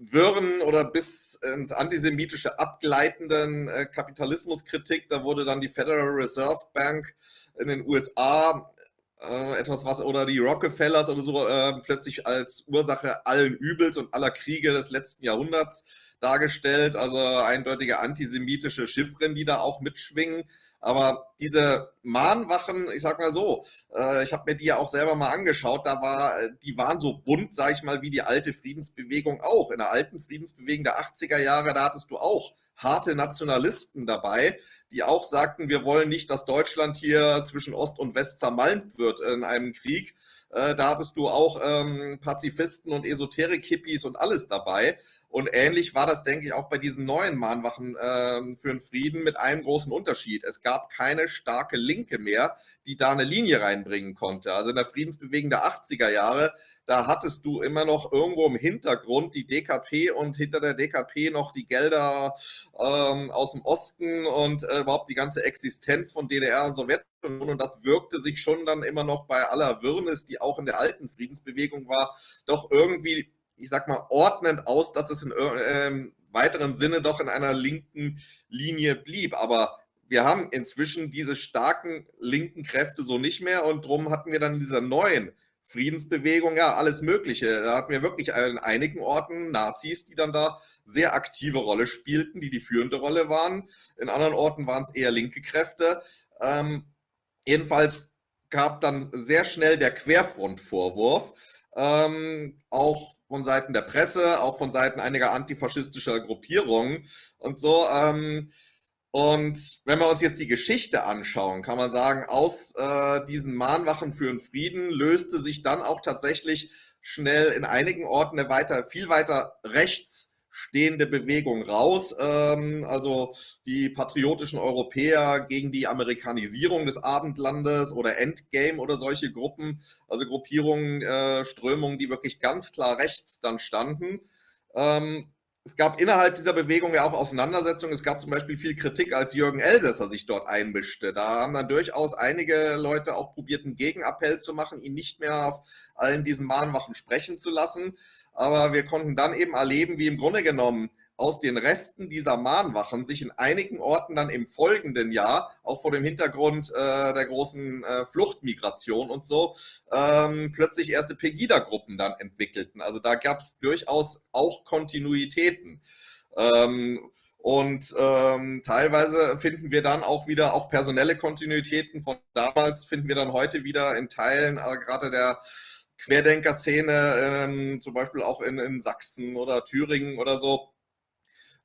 wirren oder bis ins antisemitische abgleitenden äh, Kapitalismuskritik. Da wurde dann die Federal Reserve Bank in den USA äh, etwas was oder die Rockefellers oder so äh, plötzlich als Ursache allen Übels und aller Kriege des letzten Jahrhunderts dargestellt. Also eindeutige antisemitische Chiffren, die da auch mitschwingen. Aber diese Mahnwachen, ich sag mal so, äh, ich habe mir die ja auch selber mal angeschaut, da war, die waren so bunt, sag ich mal, wie die alte Friedensbewegung auch. In der alten Friedensbewegung der 80er Jahre, da hattest du auch harte Nationalisten dabei, die auch sagten, wir wollen nicht, dass Deutschland hier zwischen Ost und West zermalmt wird in einem Krieg. Äh, da hattest du auch ähm, Pazifisten und Esoterik-Hippies und alles dabei. Und ähnlich war das, denke ich, auch bei diesen neuen Mahnwachen äh, für den Frieden mit einem großen Unterschied. Es gab keine starke Linke mehr, die da eine Linie reinbringen konnte. Also in der Friedensbewegung der 80er Jahre, da hattest du immer noch irgendwo im Hintergrund die DKP und hinter der DKP noch die Gelder ähm, aus dem Osten und äh, überhaupt die ganze Existenz von DDR und Sowjetunion. Und das wirkte sich schon dann immer noch bei aller Wirrnis, die auch in der alten Friedensbewegung war, doch irgendwie, ich sag mal, ordnend aus, dass es in äh, weiteren Sinne doch in einer linken Linie blieb. Aber wir haben inzwischen diese starken linken Kräfte so nicht mehr und darum hatten wir dann in dieser neuen Friedensbewegung, ja, alles Mögliche. Da hatten wir wirklich in einigen Orten Nazis, die dann da sehr aktive Rolle spielten, die die führende Rolle waren. In anderen Orten waren es eher linke Kräfte. Ähm, jedenfalls gab dann sehr schnell der Querfrontvorwurf, ähm, auch von Seiten der Presse, auch von Seiten einiger antifaschistischer Gruppierungen und so. Ähm, und wenn wir uns jetzt die Geschichte anschauen, kann man sagen, aus äh, diesen Mahnwachen für den Frieden löste sich dann auch tatsächlich schnell in einigen Orten eine weiter, viel weiter rechts stehende Bewegung raus. Ähm, also die patriotischen Europäer gegen die Amerikanisierung des Abendlandes oder Endgame oder solche Gruppen, also Gruppierungen, äh, Strömungen, die wirklich ganz klar rechts dann standen. Ähm, es gab innerhalb dieser Bewegung ja auch Auseinandersetzungen. Es gab zum Beispiel viel Kritik, als Jürgen Elsässer sich dort einmischte. Da haben dann durchaus einige Leute auch probiert, einen Gegenappell zu machen, ihn nicht mehr auf allen diesen Mahnwachen sprechen zu lassen. Aber wir konnten dann eben erleben, wie im Grunde genommen aus den Resten dieser Mahnwachen sich in einigen Orten dann im folgenden Jahr, auch vor dem Hintergrund äh, der großen äh, Fluchtmigration und so, ähm, plötzlich erste Pegida-Gruppen dann entwickelten. Also da gab es durchaus auch Kontinuitäten. Ähm, und ähm, teilweise finden wir dann auch wieder auch personelle Kontinuitäten von damals, finden wir dann heute wieder in Teilen, äh, gerade der Querdenker-Szene, ähm, zum Beispiel auch in, in Sachsen oder Thüringen oder so,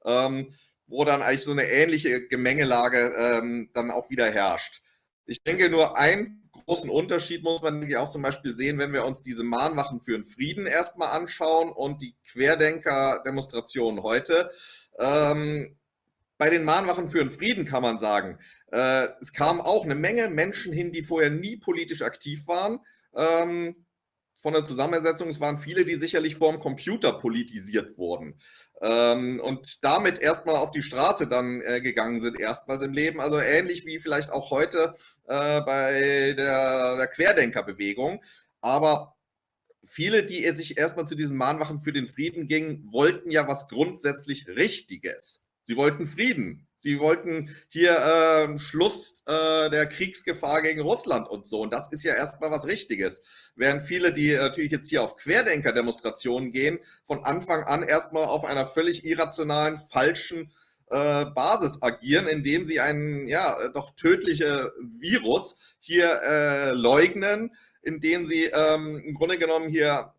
ähm, wo dann eigentlich so eine ähnliche Gemengelage ähm, dann auch wieder herrscht. Ich denke, nur einen großen Unterschied muss man auch zum Beispiel sehen, wenn wir uns diese Mahnwachen für den Frieden erstmal anschauen und die Querdenker-Demonstrationen heute. Ähm, bei den Mahnwachen für den Frieden kann man sagen, äh, es kamen auch eine Menge Menschen hin, die vorher nie politisch aktiv waren. Ähm, von der Zusammensetzung, es waren viele, die sicherlich vorm Computer politisiert wurden ähm, und damit erstmal auf die Straße dann äh, gegangen sind, erstmals im Leben. Also ähnlich wie vielleicht auch heute äh, bei der, der Querdenkerbewegung. Aber viele, die sich erstmal zu diesen Mahnwachen für den Frieden gingen, wollten ja was grundsätzlich Richtiges. Sie wollten Frieden. Sie wollten hier äh, Schluss äh, der Kriegsgefahr gegen Russland und so. Und das ist ja erstmal was Richtiges. Während viele, die natürlich jetzt hier auf Querdenker-Demonstrationen gehen, von Anfang an erstmal auf einer völlig irrationalen, falschen äh, Basis agieren, indem sie einen ja doch tödliche Virus hier äh, leugnen, indem sie ähm, im Grunde genommen hier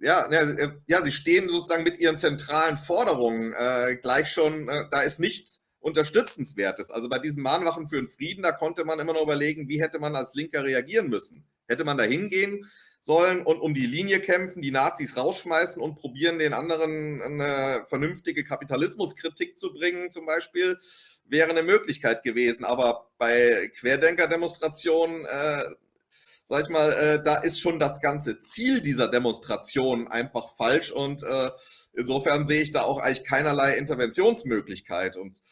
ja, äh, ja, sie stehen sozusagen mit ihren zentralen Forderungen äh, gleich schon, äh, da ist nichts Unterstützenswertes. Also bei diesen Mahnwachen für den Frieden, da konnte man immer noch überlegen, wie hätte man als Linker reagieren müssen. Hätte man da hingehen sollen und um die Linie kämpfen, die Nazis rausschmeißen und probieren, den anderen eine vernünftige Kapitalismuskritik zu bringen, zum Beispiel, wäre eine Möglichkeit gewesen. Aber bei Querdenker-Demonstrationen äh, sag ich mal, äh, da ist schon das ganze Ziel dieser Demonstration einfach falsch und äh, insofern sehe ich da auch eigentlich keinerlei Interventionsmöglichkeit und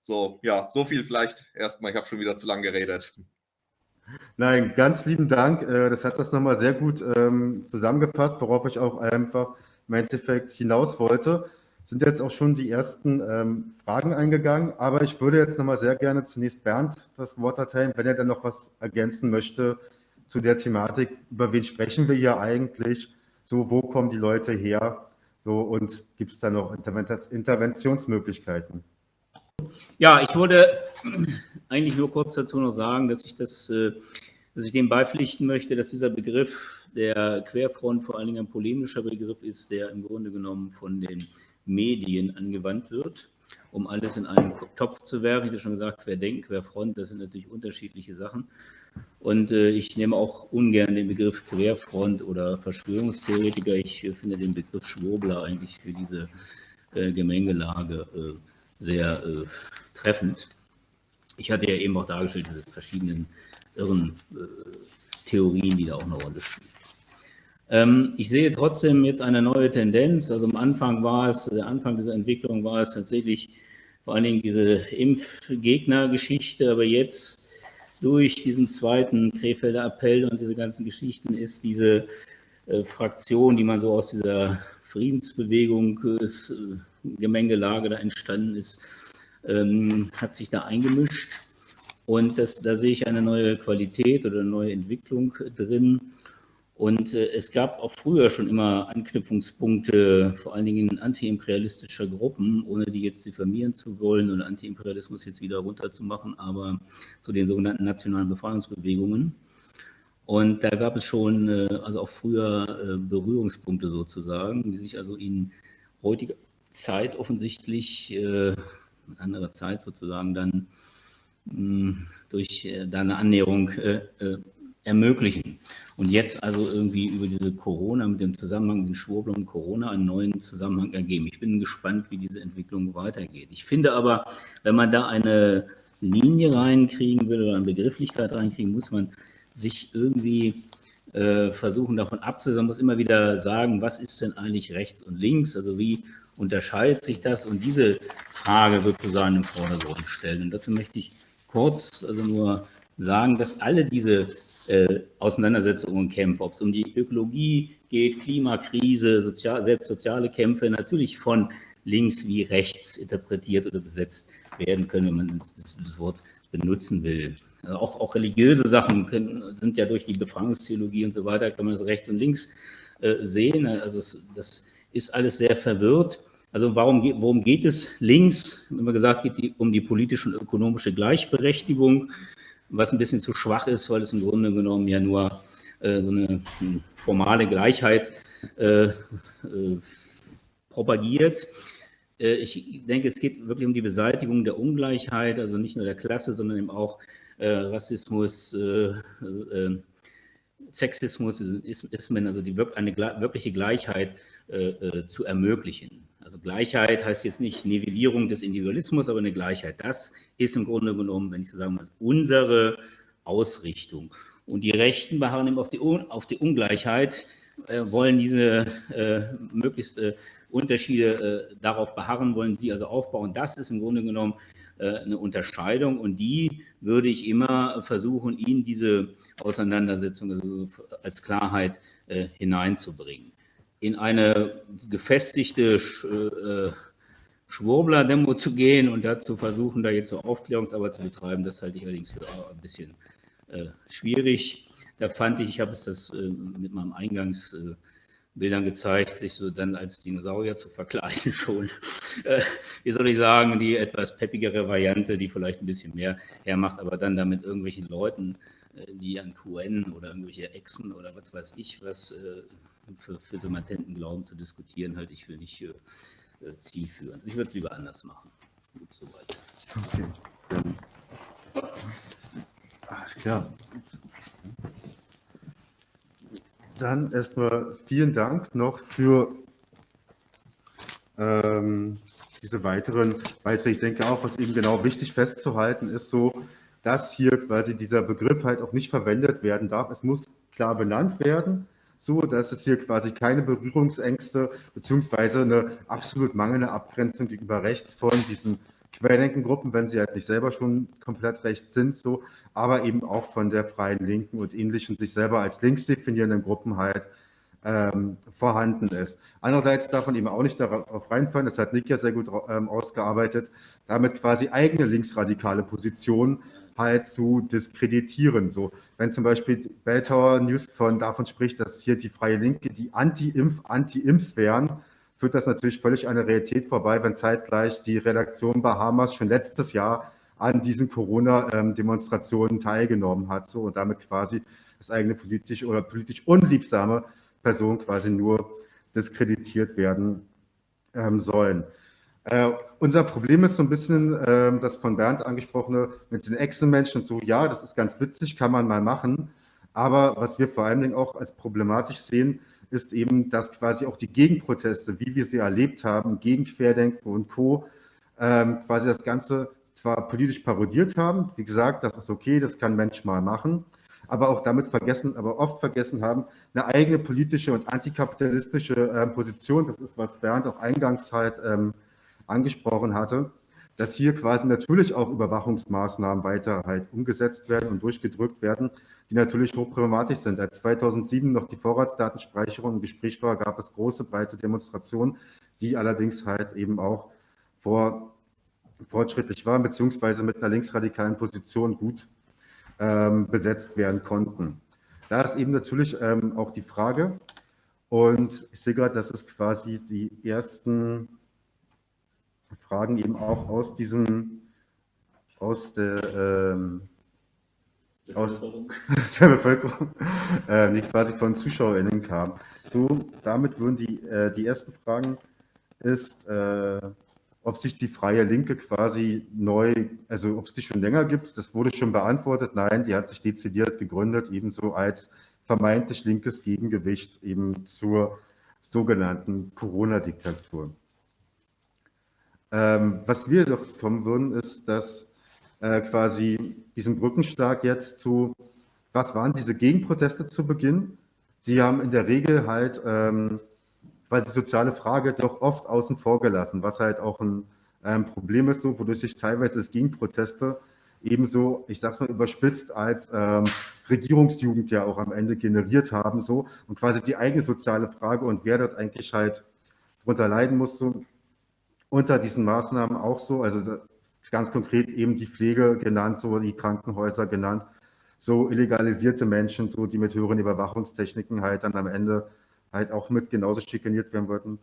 so, ja, so viel vielleicht erstmal. Ich habe schon wieder zu lange geredet. Nein, ganz lieben Dank. Äh, das hat das nochmal sehr gut ähm, zusammengefasst, worauf ich auch einfach im Endeffekt hinaus wollte. Sind jetzt auch schon die ersten ähm, Fragen eingegangen, aber ich würde jetzt nochmal sehr gerne zunächst Bernd das Wort erteilen, wenn er dann noch was ergänzen möchte zu der Thematik, über wen sprechen wir hier eigentlich, so wo kommen die Leute her so, und gibt es da noch Interventionsmöglichkeiten? Ja, ich wollte eigentlich nur kurz dazu noch sagen, dass ich, das, äh, dass ich dem beipflichten möchte, dass dieser Begriff der Querfront vor allen Dingen ein polemischer Begriff ist, der im Grunde genommen von den Medien angewandt wird, um alles in einen Topf zu werfen. Ich habe schon gesagt, Querdenken, Querfront, das sind natürlich unterschiedliche Sachen. Und äh, ich nehme auch ungern den Begriff Querfront oder Verschwörungstheoretiker. Ich äh, finde den Begriff Schwurbler eigentlich für diese Gemengelage sehr äh, treffend. Ich hatte ja eben auch dargestellt, diese verschiedenen irren äh, Theorien, die da auch eine Rolle spielen. Ähm, ich sehe trotzdem jetzt eine neue Tendenz. Also am Anfang war es, der Anfang dieser Entwicklung war es tatsächlich vor allen Dingen diese Impfgegnergeschichte, aber jetzt durch diesen zweiten Krefelder Appell und diese ganzen Geschichten ist diese äh, Fraktion, die man so aus dieser Friedensbewegung, äh, Gemengelage da entstanden ist, ähm, hat sich da eingemischt. Und das, da sehe ich eine neue Qualität oder eine neue Entwicklung drin. Und äh, es gab auch früher schon immer Anknüpfungspunkte, vor allen Dingen antiimperialistischer Gruppen, ohne die jetzt diffamieren zu wollen oder Antiimperialismus jetzt wieder runterzumachen, aber zu den sogenannten nationalen Befreiungsbewegungen. Und da gab es schon, äh, also auch früher äh, Berührungspunkte sozusagen, die sich also in heutiger Zeit offensichtlich, äh, anderer Zeit sozusagen dann mh, hm, durch äh, eine Annäherung äh, äh, ermöglichen. Und jetzt also irgendwie über diese Corona, mit dem Zusammenhang den Schwurbel und Corona einen neuen Zusammenhang ergeben. Ich bin gespannt, wie diese Entwicklung weitergeht. Ich finde aber, wenn man da eine Linie reinkriegen will oder eine Begrifflichkeit reinkriegen, muss man sich irgendwie äh, versuchen, davon abzusehen, man muss immer wieder sagen, was ist denn eigentlich rechts und links, also wie unterscheidet sich das und diese Frage sozusagen im Vordergrund stellen. Und dazu möchte ich kurz also nur sagen, dass alle diese äh, Auseinandersetzungen und Kämpfe, ob es um die Ökologie geht, Klimakrise, sozial, selbst soziale Kämpfe, natürlich von links wie rechts interpretiert oder besetzt werden können, wenn man das, das Wort benutzen will. Also auch, auch, religiöse Sachen können, sind ja durch die Befragungstheologie und so weiter, kann man das rechts und links äh, sehen. Also es, das ist alles sehr verwirrt. Also warum, worum geht es? Links, man gesagt, geht die, um die politische und ökonomische Gleichberechtigung was ein bisschen zu schwach ist, weil es im Grunde genommen ja nur äh, so eine hm, formale Gleichheit äh, äh, propagiert. Äh, ich denke, es geht wirklich um die Beseitigung der Ungleichheit, also nicht nur der Klasse, sondern eben auch Rassismus, äh, Sexismus, Ismen, also die, eine wirkliche Gleichheit zu ermöglichen. Also Gleichheit heißt jetzt nicht Nivellierung des Individualismus, aber eine Gleichheit. Das ist im Grunde genommen, wenn ich so sagen muss, unsere Ausrichtung. Und die Rechten beharren eben auf die, auf die Ungleichheit, äh, wollen diese äh, möglichst äh, Unterschiede äh, darauf beharren, wollen sie also aufbauen. Das ist im Grunde genommen äh, eine Unterscheidung und die würde ich immer versuchen, in diese Auseinandersetzung also als Klarheit äh, hineinzubringen in eine gefestigte äh, Schwurbler-Demo zu gehen und dazu versuchen, da jetzt so Aufklärungsarbeit zu betreiben, das halte ich allerdings für ein bisschen äh, schwierig. Da fand ich, ich habe es das äh, mit meinem Eingangsbildern gezeigt, sich so dann als Dinosaurier zu verkleiden schon. Äh, wie soll ich sagen, die etwas peppigere Variante, die vielleicht ein bisschen mehr hermacht, aber dann damit irgendwelchen Leuten, äh, die an QN oder irgendwelche Echsen oder was weiß ich was äh, für, für so latenten Glauben zu diskutieren, halte ich für nicht äh, zielführend. Ich würde es lieber anders machen. Gut, soweit. Okay. Ach, klar. Dann erstmal vielen Dank noch für ähm, diese weiteren Beiträge. Ich denke auch, was eben genau wichtig festzuhalten ist, so, dass hier quasi dieser Begriff halt auch nicht verwendet werden darf. Es muss klar benannt werden so, dass es hier quasi keine Berührungsängste beziehungsweise eine absolut mangelnde Abgrenzung gegenüber rechts von diesen Querdenkengruppen, wenn sie halt nicht selber schon komplett rechts sind, so, aber eben auch von der Freien Linken und ähnlichen sich selber als links definierenden Gruppen halt ähm, vorhanden ist. Andererseits darf man eben auch nicht darauf reinfallen, das hat Nick ja sehr gut ähm, ausgearbeitet, damit quasi eigene linksradikale Positionen halt zu diskreditieren. So, wenn zum Beispiel Belltower News von, davon spricht, dass hier die Freie Linke die Anti-Impf, Anti-Imps wären, führt das natürlich völlig an der Realität vorbei, wenn zeitgleich die Redaktion Bahamas schon letztes Jahr an diesen Corona-Demonstrationen teilgenommen hat so, und damit quasi das eigene politisch oder politisch unliebsame Person quasi nur diskreditiert werden ähm, sollen. Äh, unser Problem ist so ein bisschen äh, das von Bernd angesprochene mit den Echsenmenschen und so, ja, das ist ganz witzig, kann man mal machen. Aber was wir vor allen Dingen auch als problematisch sehen, ist eben, dass quasi auch die Gegenproteste, wie wir sie erlebt haben, gegen Querdenken und Co., ähm, quasi das Ganze zwar politisch parodiert haben, wie gesagt, das ist okay, das kann Mensch mal machen, aber auch damit vergessen, aber oft vergessen haben, eine eigene politische und antikapitalistische äh, Position, das ist, was Bernd auch eingangs halt ähm, angesprochen hatte, dass hier quasi natürlich auch Überwachungsmaßnahmen weiter halt umgesetzt werden und durchgedrückt werden, die natürlich hochproblematisch sind. Als 2007 noch die Vorratsdatenspeicherung im Gespräch war, gab es große, breite Demonstrationen, die allerdings halt eben auch vor, fortschrittlich waren, beziehungsweise mit einer linksradikalen Position gut ähm, besetzt werden konnten. Da ist eben natürlich ähm, auch die Frage, und ich sehe gerade, dass es quasi die ersten Fragen eben auch aus diesem, aus der, ähm, aus der Bevölkerung, äh, die quasi von ZuschauerInnen kamen. So, damit würden die, äh, die ersten Fragen ist, äh, ob sich die Freie Linke quasi neu, also ob es die schon länger gibt, das wurde schon beantwortet. Nein, die hat sich dezidiert gegründet, ebenso als vermeintlich linkes Gegengewicht eben zur sogenannten Corona-Diktatur. Ähm, was wir doch kommen würden, ist, dass äh, quasi diesen Brückenstark jetzt zu, was waren diese Gegenproteste zu Beginn? Sie haben in der Regel halt ähm, weil die soziale Frage doch oft außen vor gelassen, was halt auch ein ähm, Problem ist, so, wodurch sich teilweise es Gegenproteste ebenso, ich sag's mal überspitzt, als ähm, Regierungsjugend ja auch am Ende generiert haben, so und quasi die eigene soziale Frage und wer dort eigentlich halt drunter leiden muss, so unter diesen Maßnahmen auch so, also ganz konkret eben die Pflege genannt, so die Krankenhäuser genannt, so illegalisierte Menschen, so die mit höheren Überwachungstechniken halt dann am Ende halt auch mit genauso schikaniert werden wollten.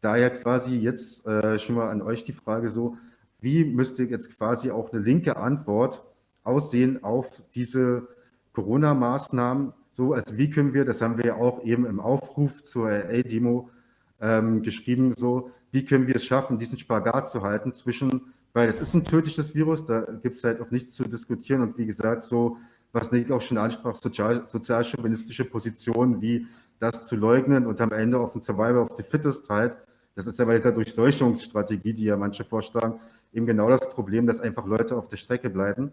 Daher quasi jetzt äh, schon mal an euch die Frage so, wie müsste jetzt quasi auch eine linke Antwort aussehen auf diese Corona-Maßnahmen? So, also wie können wir, das haben wir ja auch eben im Aufruf zur LA-Demo ähm, geschrieben, so, wie können wir es schaffen, diesen Spagat zu halten zwischen, weil es ist ein tödliches Virus, da gibt es halt auch nichts zu diskutieren und wie gesagt, so, was Nick auch schon ansprach, sozial, sozialchauvinistische Positionen wie das zu leugnen und am Ende auf den Survival of the Fittest halt, das ist ja bei dieser Durchseuchungsstrategie, die ja manche vorschlagen, eben genau das Problem, dass einfach Leute auf der Strecke bleiben.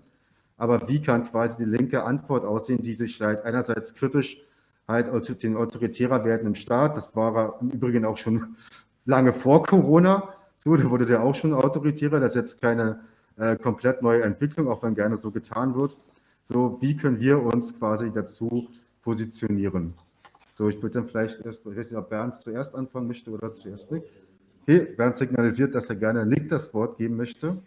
Aber wie kann quasi die linke Antwort aussehen, die sich halt einerseits kritisch halt den autoritärer werden im Staat, das war im Übrigen auch schon lange vor Corona, so, da wurde der auch schon autoritärer, das ist jetzt keine äh, komplett neue Entwicklung, auch wenn gerne so getan wird. So, wie können wir uns quasi dazu positionieren? So, ich würde dann vielleicht erst, ich weiß nicht, ob Bernd zuerst anfangen möchte oder zuerst Nick. Okay, Bernd signalisiert, dass er gerne Nick das Wort geben möchte.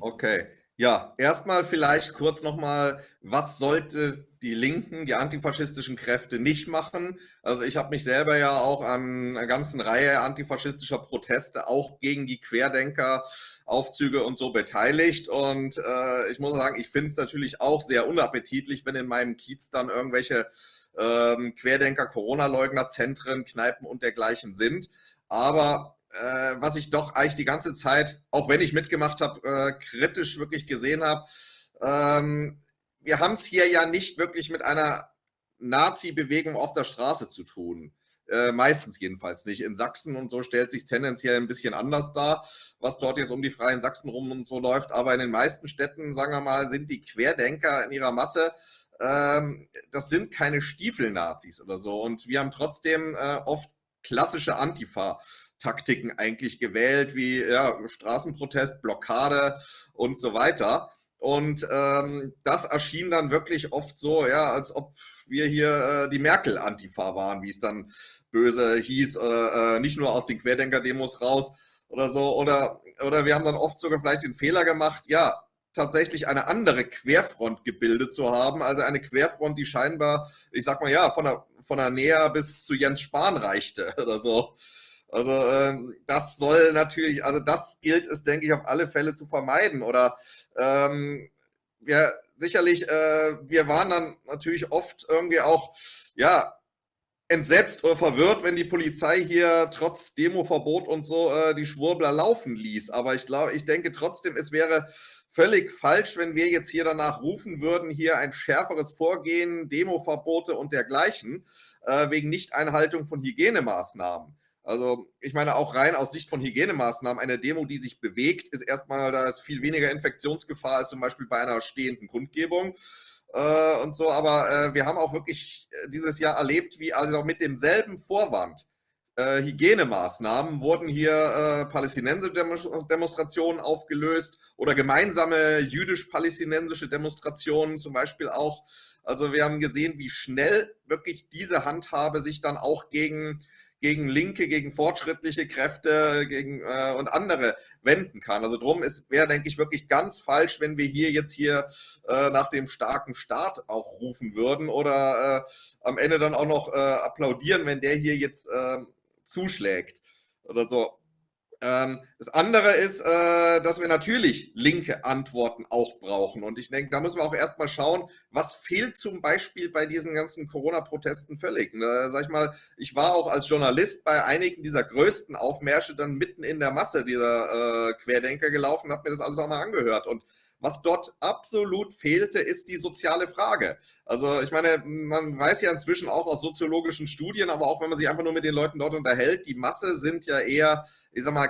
Okay, ja, erstmal vielleicht kurz nochmal, was sollte die Linken, die antifaschistischen Kräfte nicht machen? Also ich habe mich selber ja auch an einer ganzen Reihe antifaschistischer Proteste, auch gegen die Querdenker, Aufzüge und so beteiligt. Und äh, ich muss sagen, ich finde es natürlich auch sehr unappetitlich, wenn in meinem Kiez dann irgendwelche ähm, Querdenker, Corona-Leugner-Zentren, Kneipen und dergleichen sind. Aber äh, was ich doch eigentlich die ganze Zeit, auch wenn ich mitgemacht habe, äh, kritisch wirklich gesehen habe. Ähm, wir haben es hier ja nicht wirklich mit einer Nazi-Bewegung auf der Straße zu tun. Äh, meistens jedenfalls nicht. In Sachsen und so stellt sich tendenziell ein bisschen anders dar, was dort jetzt um die Freien Sachsen rum und so läuft. Aber in den meisten Städten, sagen wir mal, sind die Querdenker in ihrer Masse ähm, das sind keine Stiefel-Nazis oder so. Und wir haben trotzdem äh, oft klassische Antifa Taktiken eigentlich gewählt, wie ja, Straßenprotest, Blockade und so weiter. Und ähm, das erschien dann wirklich oft so, ja, als ob wir hier äh, die Merkel-Antifa waren, wie es dann böse hieß, oder äh, nicht nur aus den Querdenker-Demos raus oder so. Oder, oder wir haben dann oft sogar vielleicht den Fehler gemacht, ja, tatsächlich eine andere Querfront gebildet zu haben. Also eine Querfront, die scheinbar, ich sag mal ja, von der, von der Näher bis zu Jens Spahn reichte oder so. Also ähm, das soll natürlich, also das gilt es, denke ich, auf alle Fälle zu vermeiden. Oder ähm, ja, sicherlich, äh, wir waren dann natürlich oft irgendwie auch, ja, entsetzt oder verwirrt, wenn die Polizei hier trotz Demoverbot und so äh, die Schwurbler laufen ließ. Aber ich glaube, ich denke trotzdem, es wäre völlig falsch, wenn wir jetzt hier danach rufen würden, hier ein schärferes Vorgehen, Demoverbote und dergleichen, äh, wegen Nichteinhaltung von Hygienemaßnahmen. Also ich meine auch rein aus Sicht von Hygienemaßnahmen, eine Demo, die sich bewegt, ist erstmal, da ist viel weniger Infektionsgefahr als zum Beispiel bei einer stehenden Kundgebung äh, und so. Aber äh, wir haben auch wirklich äh, dieses Jahr erlebt, wie also mit demselben Vorwand äh, Hygienemaßnahmen wurden hier äh, palästinensische Demonstrationen aufgelöst oder gemeinsame jüdisch-palästinensische Demonstrationen zum Beispiel auch. Also wir haben gesehen, wie schnell wirklich diese Handhabe sich dann auch gegen gegen linke, gegen fortschrittliche Kräfte gegen, äh, und andere wenden kann. Also drum wäre, denke ich, wirklich ganz falsch, wenn wir hier jetzt hier äh, nach dem starken Staat auch rufen würden oder äh, am Ende dann auch noch äh, applaudieren, wenn der hier jetzt äh, zuschlägt oder so. Ähm, das andere ist, äh, dass wir natürlich linke Antworten auch brauchen. Und ich denke, da müssen wir auch erstmal schauen, was fehlt zum Beispiel bei diesen ganzen Corona-Protesten völlig. Ne? Sag ich mal, ich war auch als Journalist bei einigen dieser größten Aufmärsche dann mitten in der Masse dieser äh, Querdenker gelaufen, habe mir das alles auch mal angehört. Und was dort absolut fehlte, ist die soziale Frage. Also ich meine, man weiß ja inzwischen auch aus soziologischen Studien, aber auch wenn man sich einfach nur mit den Leuten dort unterhält, die Masse sind ja eher, ich sag mal,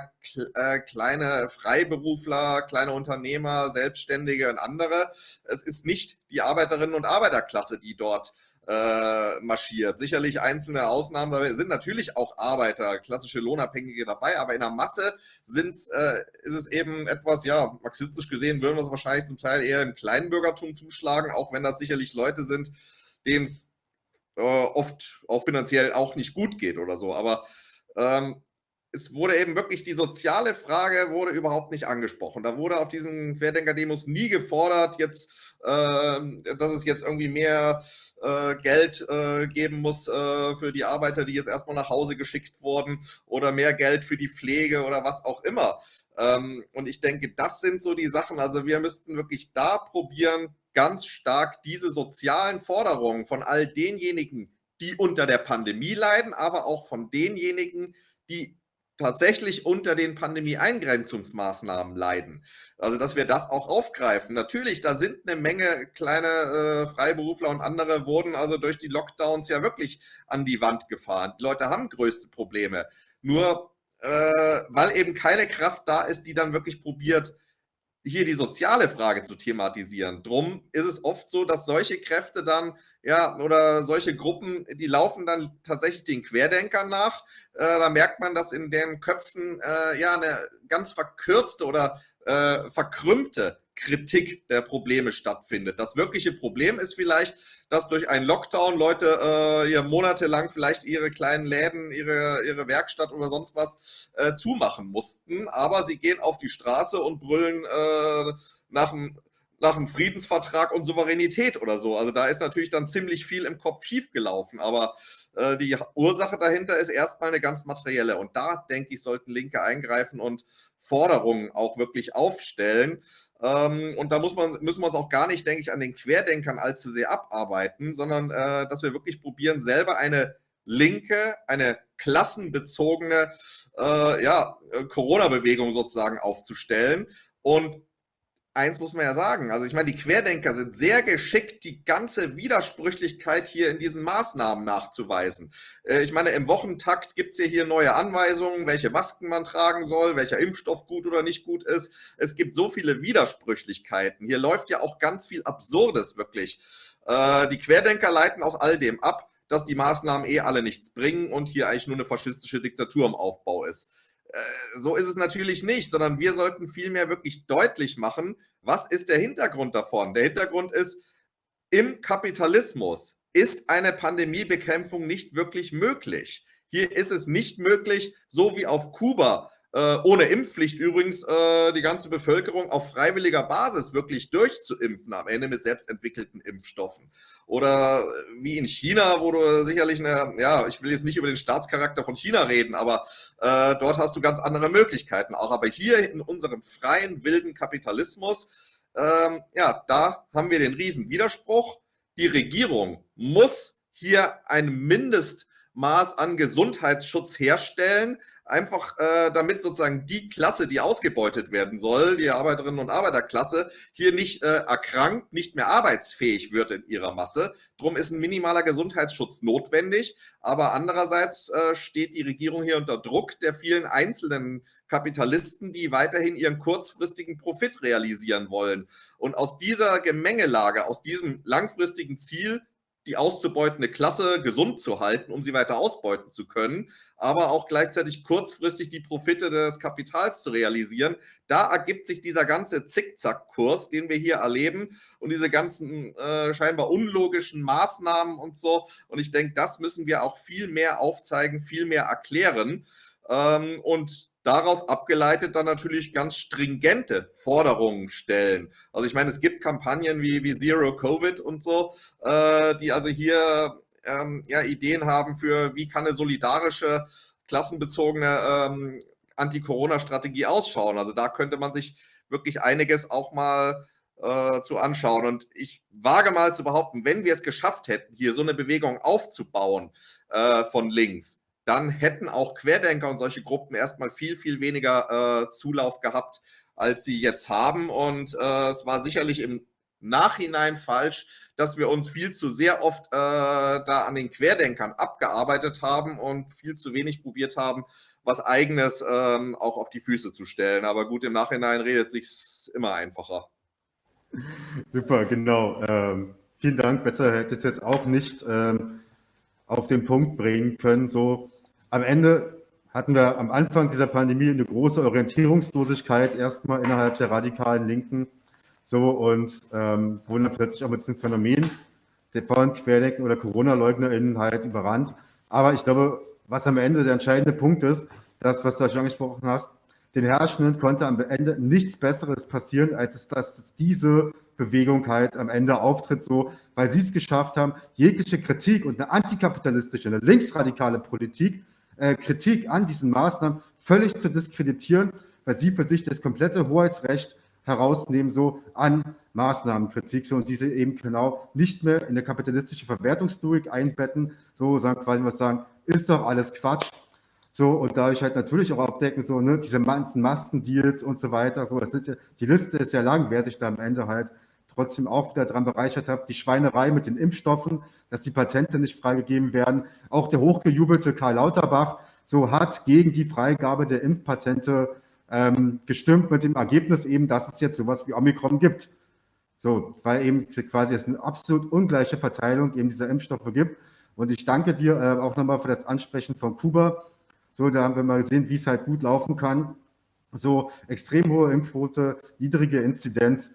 äh, kleine Freiberufler, kleine Unternehmer, Selbstständige und andere. Es ist nicht die Arbeiterinnen und Arbeiterklasse, die dort äh, marschiert. Sicherlich einzelne Ausnahmen da sind natürlich auch Arbeiter, klassische Lohnabhängige dabei, aber in der Masse sind's, äh, ist es eben etwas, ja, marxistisch gesehen würden wir es wahrscheinlich zum Teil eher im Kleinbürgertum zuschlagen, auch wenn das sicherlich Leute sind, denen es äh, oft auch finanziell auch nicht gut geht oder so. Aber ähm, es wurde eben wirklich die soziale Frage wurde überhaupt nicht angesprochen. Da wurde auf diesen Querdenker-Demos nie gefordert, jetzt, äh, dass es jetzt irgendwie mehr äh, Geld äh, geben muss äh, für die Arbeiter, die jetzt erstmal nach Hause geschickt wurden oder mehr Geld für die Pflege oder was auch immer. Ähm, und ich denke, das sind so die Sachen. Also wir müssten wirklich da probieren, ganz stark diese sozialen Forderungen von all denjenigen, die unter der Pandemie leiden, aber auch von denjenigen, die tatsächlich unter den Pandemie-Eingrenzungsmaßnahmen leiden. Also, dass wir das auch aufgreifen. Natürlich, da sind eine Menge kleine äh, Freiberufler und andere wurden also durch die Lockdowns ja wirklich an die Wand gefahren. Die Leute haben größte Probleme. Nur äh, weil eben keine Kraft da ist, die dann wirklich probiert, hier die soziale Frage zu thematisieren. Drum ist es oft so, dass solche Kräfte dann, ja, oder solche Gruppen, die laufen dann tatsächlich den Querdenkern nach. Äh, da merkt man, dass in deren Köpfen äh, ja eine ganz verkürzte oder äh, verkrümmte Kritik der Probleme stattfindet. Das wirkliche Problem ist vielleicht, dass durch einen Lockdown Leute äh, ja, monatelang vielleicht ihre kleinen Läden, ihre, ihre Werkstatt oder sonst was äh, zumachen mussten. Aber sie gehen auf die Straße und brüllen äh, nach dem nach einem Friedensvertrag und Souveränität oder so. Also da ist natürlich dann ziemlich viel im Kopf schiefgelaufen. Aber äh, die Ursache dahinter ist erstmal eine ganz materielle. Und da, denke ich, sollten Linke eingreifen und Forderungen auch wirklich aufstellen. Ähm, und da muss man, müssen wir uns auch gar nicht, denke ich, an den Querdenkern allzu sehr abarbeiten, sondern äh, dass wir wirklich probieren, selber eine linke, eine klassenbezogene äh, ja, Corona-Bewegung sozusagen aufzustellen. Und eins muss man ja sagen, also ich meine, die Querdenker sind sehr geschickt, die ganze Widersprüchlichkeit hier in diesen Maßnahmen nachzuweisen. Äh, ich meine, im Wochentakt gibt es ja hier neue Anweisungen, welche Masken man tragen soll, welcher Impfstoff gut oder nicht gut ist. Es gibt so viele Widersprüchlichkeiten. Hier läuft ja auch ganz viel Absurdes wirklich. Äh, die Querdenker leiten aus all dem ab, dass die Maßnahmen eh alle nichts bringen und hier eigentlich nur eine faschistische Diktatur im Aufbau ist. Äh, so ist es natürlich nicht, sondern wir sollten vielmehr wirklich deutlich machen, was ist der Hintergrund davon? Der Hintergrund ist, im Kapitalismus ist eine Pandemiebekämpfung nicht wirklich möglich. Hier ist es nicht möglich, so wie auf Kuba, äh, ohne Impfpflicht übrigens äh, die ganze Bevölkerung auf freiwilliger Basis wirklich durchzuimpfen, am Ende mit selbstentwickelten Impfstoffen. Oder äh, wie in China, wo du sicherlich eine, ja, ich will jetzt nicht über den Staatscharakter von China reden, aber äh, dort hast du ganz andere Möglichkeiten auch. Aber hier in unserem freien, wilden Kapitalismus, ähm, ja, da haben wir den riesen Widerspruch. Die Regierung muss hier ein Mindestmaß an Gesundheitsschutz herstellen, einfach äh, damit sozusagen die Klasse, die ausgebeutet werden soll, die Arbeiterinnen und Arbeiterklasse, hier nicht äh, erkrankt, nicht mehr arbeitsfähig wird in ihrer Masse. Drum ist ein minimaler Gesundheitsschutz notwendig. Aber andererseits äh, steht die Regierung hier unter Druck der vielen einzelnen Kapitalisten, die weiterhin ihren kurzfristigen Profit realisieren wollen. Und aus dieser Gemengelage, aus diesem langfristigen Ziel die auszubeutende Klasse gesund zu halten, um sie weiter ausbeuten zu können, aber auch gleichzeitig kurzfristig die Profite des Kapitals zu realisieren. Da ergibt sich dieser ganze Zickzackkurs, den wir hier erleben und diese ganzen äh, scheinbar unlogischen Maßnahmen und so. Und ich denke, das müssen wir auch viel mehr aufzeigen, viel mehr erklären. Ähm, und daraus abgeleitet dann natürlich ganz stringente Forderungen stellen. Also ich meine, es gibt Kampagnen wie, wie Zero Covid und so, äh, die also hier ähm, ja, Ideen haben für, wie kann eine solidarische, klassenbezogene ähm, Anti-Corona-Strategie ausschauen. Also da könnte man sich wirklich einiges auch mal äh, zu anschauen. Und ich wage mal zu behaupten, wenn wir es geschafft hätten, hier so eine Bewegung aufzubauen äh, von links, dann hätten auch Querdenker und solche Gruppen erstmal viel, viel weniger äh, Zulauf gehabt, als sie jetzt haben. Und äh, es war sicherlich im Nachhinein falsch, dass wir uns viel zu sehr oft äh, da an den Querdenkern abgearbeitet haben und viel zu wenig probiert haben, was eigenes ähm, auch auf die Füße zu stellen. Aber gut, im Nachhinein redet sich immer einfacher. Super, genau. Ähm, vielen Dank. Besser hätte ich es jetzt auch nicht ähm, auf den Punkt bringen können. So am Ende hatten wir am Anfang dieser Pandemie eine große Orientierungslosigkeit erstmal innerhalb der radikalen Linken so, und ähm, wurden dann plötzlich auch mit diesem Phänomen der von Querdenken oder Corona-LeugnerInnen halt überrannt. Aber ich glaube, was am Ende der entscheidende Punkt ist, das, was du schon angesprochen hast, den Herrschenden konnte am Ende nichts Besseres passieren, als dass diese Bewegung halt am Ende auftritt, so, weil sie es geschafft haben, jegliche Kritik und eine antikapitalistische, eine linksradikale Politik, Kritik an diesen Maßnahmen völlig zu diskreditieren, weil sie für sich das komplette Hoheitsrecht herausnehmen, so an Maßnahmenkritik, so und diese eben genau nicht mehr in eine kapitalistische Verwertungslogik einbetten, so sagen quasi was sagen, ist doch alles Quatsch. So, und dadurch halt natürlich auch aufdecken, so, ne, diese ganzen Maskendeals und so weiter. So, das ist ja, die Liste ist ja lang, wer sich da am Ende halt trotzdem auch wieder dran bereichert hat. Die Schweinerei mit den Impfstoffen, dass die Patente nicht freigegeben werden. Auch der hochgejubelte Karl Lauterbach so hat gegen die Freigabe der Impfpatente ähm, gestimmt mit dem Ergebnis eben, dass es jetzt sowas wie Omikron gibt. So, weil eben quasi es eine absolut ungleiche Verteilung eben dieser Impfstoffe gibt. Und ich danke dir äh, auch nochmal für das Ansprechen von Kuba. So, da haben wir mal gesehen, wie es halt gut laufen kann. So extrem hohe Impfquote, niedrige Inzidenz.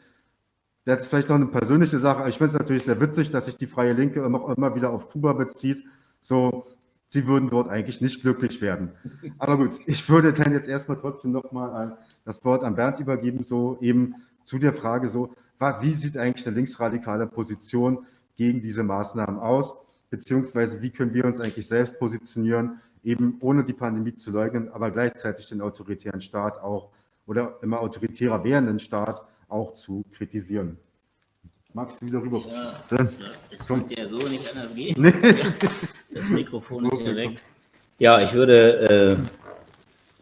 Das ist vielleicht noch eine persönliche Sache, ich finde es natürlich sehr witzig, dass sich die Freie Linke immer, immer wieder auf Kuba bezieht. So, sie würden dort eigentlich nicht glücklich werden. Aber gut, ich würde dann jetzt erstmal trotzdem nochmal das Wort an Bernd übergeben, so eben zu der Frage so, wie sieht eigentlich eine linksradikale Position gegen diese Maßnahmen aus, beziehungsweise wie können wir uns eigentlich selbst positionieren, eben ohne die Pandemie zu leugnen, aber gleichzeitig den autoritären Staat auch oder immer autoritärer werdenden Staat auch zu kritisieren. Magst du wieder rüber? Ja, ja, es konnte ja so nicht anders gehen. Nee. Das Mikrofon ist ja weg. Ja, ich würde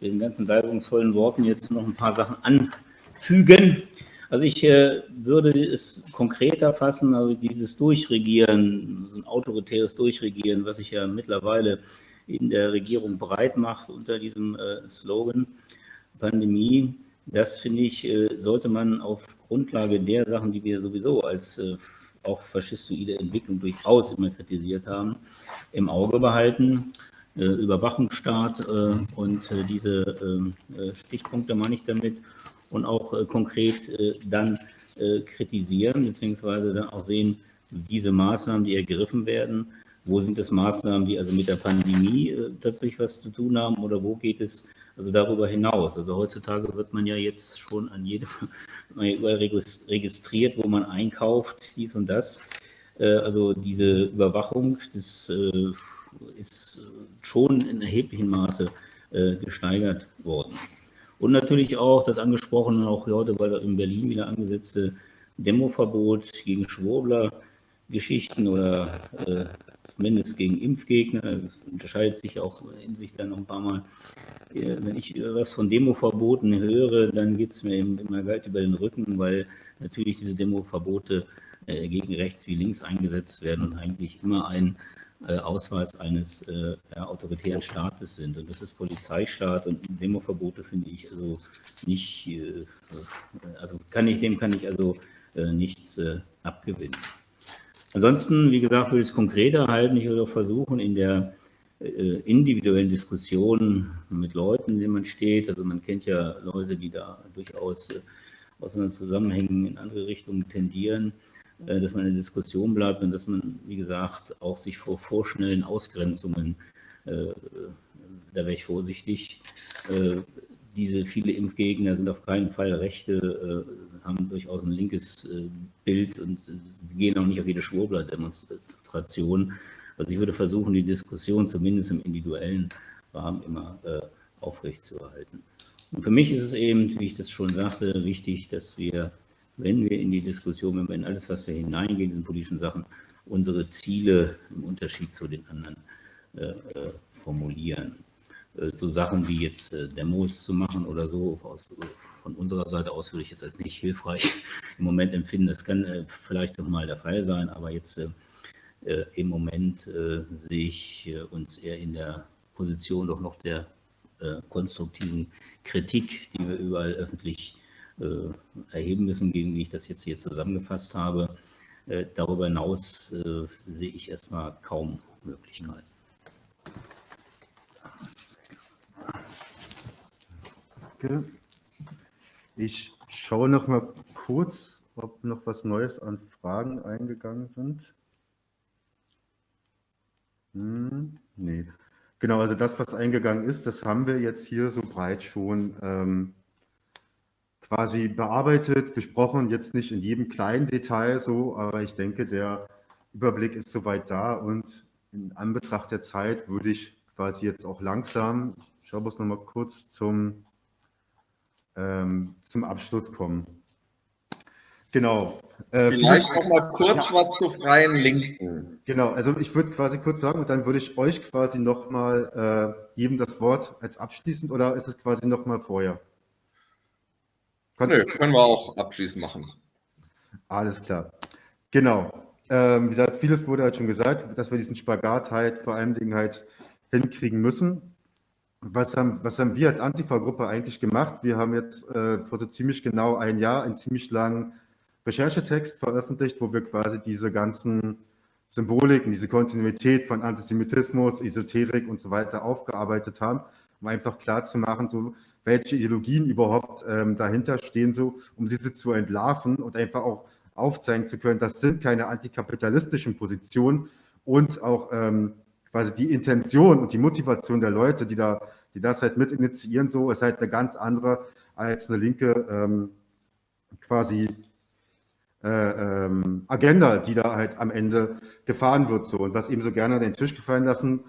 äh, den ganzen salbungsvollen Worten jetzt noch ein paar Sachen anfügen. Also ich äh, würde es konkreter fassen, also dieses Durchregieren, so ein autoritäres Durchregieren, was sich ja mittlerweile in der Regierung breit macht unter diesem äh, Slogan Pandemie, das finde ich, äh, sollte man auf Grundlage der Sachen, die wir sowieso als äh, auch faschistoide Entwicklung durchaus immer kritisiert haben, im Auge behalten. Äh, Überwachungsstaat und diese ähm, Stichpunkte meine ich damit. Und auch konkret dann kritisieren, beziehungsweise dann auch sehen, diese Maßnahmen, die ergriffen werden, wo sind es Maßnahmen, die also mit der Pandemie tatsächlich was zu tun haben? Oder wo geht es also darüber hinaus. Also heutzutage wird man ja jetzt schon an jedem, registriert, wo man einkauft, dies und das. Äh, also diese Überwachung, das äh, ist schon in erheblichem Maße äh, gesteigert worden. Und natürlich auch das angesprochene, auch heute weil in Berlin wieder angesetzte Demoverbot gegen Schwurbler, Geschichten oder zumindest gegen Impfgegner. Das unterscheidet sich auch in sich dann noch ein paar Mal. Wenn ich was von Demoverboten höre, dann geht es mir immer weit über den Rücken, weil natürlich diese Demoverbote äh, gegen rechts wie links eingesetzt werden und eigentlich immer ein äh, Ausweis eines äh, autoritären Staates sind. Und das ist Polizeistaat und Demoverbote finde ich also nicht, äh, also kann ich, dem kann ich also äh, nichts äh, abgewinnen. Ansonsten, wie gesagt, würde ich es konkreter halten. Ich würde auch versuchen, in der äh, individuellen Diskussionen mit Leuten, in denen man steht, also man kennt ja Leute, die da durchaus äh, aus anderen Zusammenhängen in andere Richtungen tendieren, äh, dass man in der Diskussion bleibt und dass man, wie gesagt, auch sich vor vorschnellen Ausgrenzungen, da wäre ich vorsichtig, diese viele Impfgegner sind auf keinen Fall Rechte, äh, haben durchaus ein linkes äh, Bild und sie gehen auch nicht auf jede Schwurbler-Demonstration. Also ich würde versuchen, die Diskussion zumindest im individuellen Rahmen immer äh, aufrechtzuerhalten. Und für mich ist es eben, wie ich das schon sagte, wichtig, dass wir, wenn wir in die Diskussion, wenn wir in alles, was wir hineingehen, in diesen politischen Sachen, unsere Ziele im Unterschied zu den anderen äh, äh formulieren. Äh, so Sachen wie jetzt äh, Demos zu machen oder so, aus, von unserer Seite aus würde ich jetzt als nicht hilfreich im Moment empfinden. Das kann äh, vielleicht noch mal der Fall sein, aber jetzt im Moment sehe ich uns eher in der Position doch noch der konstruktiven Kritik, die wir überall öffentlich erheben müssen, gegen die ich das jetzt hier zusammengefasst habe. Darüber hinaus sehe ich erstmal kaum Möglichkeiten. Danke. Ich schaue noch mal kurz, ob noch was Neues an Fragen eingegangen sind. Hm, nee. Genau, also das, was eingegangen ist, das haben wir jetzt hier so breit schon ähm, quasi bearbeitet, besprochen, jetzt nicht in jedem kleinen Detail so, aber ich denke, der Überblick ist soweit da und in Anbetracht der Zeit würde ich quasi jetzt auch langsam, ich schaue bloß noch mal kurz zum ähm, zum Abschluss kommen. Genau. Äh, Vielleicht noch mal kurz ja. was zu freien Linken. Genau, also ich würde quasi kurz sagen und dann würde ich euch quasi noch mal äh, jedem das Wort als abschließend oder ist es quasi noch mal vorher? Kannst Nö, können wir auch abschließend machen. Alles klar. Genau. Ähm, wie gesagt, vieles wurde halt schon gesagt, dass wir diesen Spagat halt vor allen Dingen halt hinkriegen müssen was haben, was haben wir als Antifa-Gruppe eigentlich gemacht? Wir haben jetzt äh, vor so ziemlich genau ein Jahr einen ziemlich langen Recherchetext veröffentlicht, wo wir quasi diese ganzen Symboliken, diese Kontinuität von Antisemitismus, Esoterik und so weiter aufgearbeitet haben, um einfach klar zu machen, so, welche Ideologien überhaupt ähm, dahinter stehen, so, um diese zu entlarven und einfach auch aufzeigen zu können, das sind keine antikapitalistischen Positionen und auch ähm, quasi die Intention und die Motivation der Leute, die da, die das halt mit initiieren, so ist halt eine ganz andere als eine linke ähm, quasi äh, ähm, Agenda, die da halt am Ende gefahren wird so und was eben so gerne an den Tisch gefallen lassen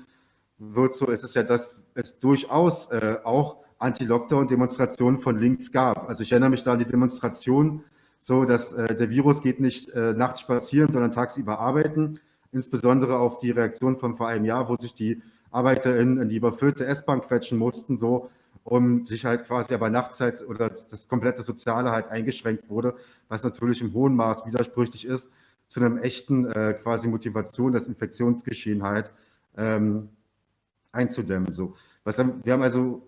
wird, so ist es ja, dass es durchaus äh, auch Anti-Lockdown-Demonstrationen von links gab. Also ich erinnere mich da an die Demonstration, so dass äh, der Virus geht nicht äh, nachts spazieren, sondern tagsüber arbeiten insbesondere auf die Reaktion von vor einem Jahr, wo sich die ArbeiterInnen in die überfüllte S-Bahn quetschen mussten, so, um sich halt quasi aber Nachtzeit oder das komplette Soziale halt eingeschränkt wurde, was natürlich im hohen Maß widersprüchlich ist zu einem echten äh, quasi Motivation, das Infektionsgeschehen halt ähm, einzudämmen. So. Was haben, wir haben also,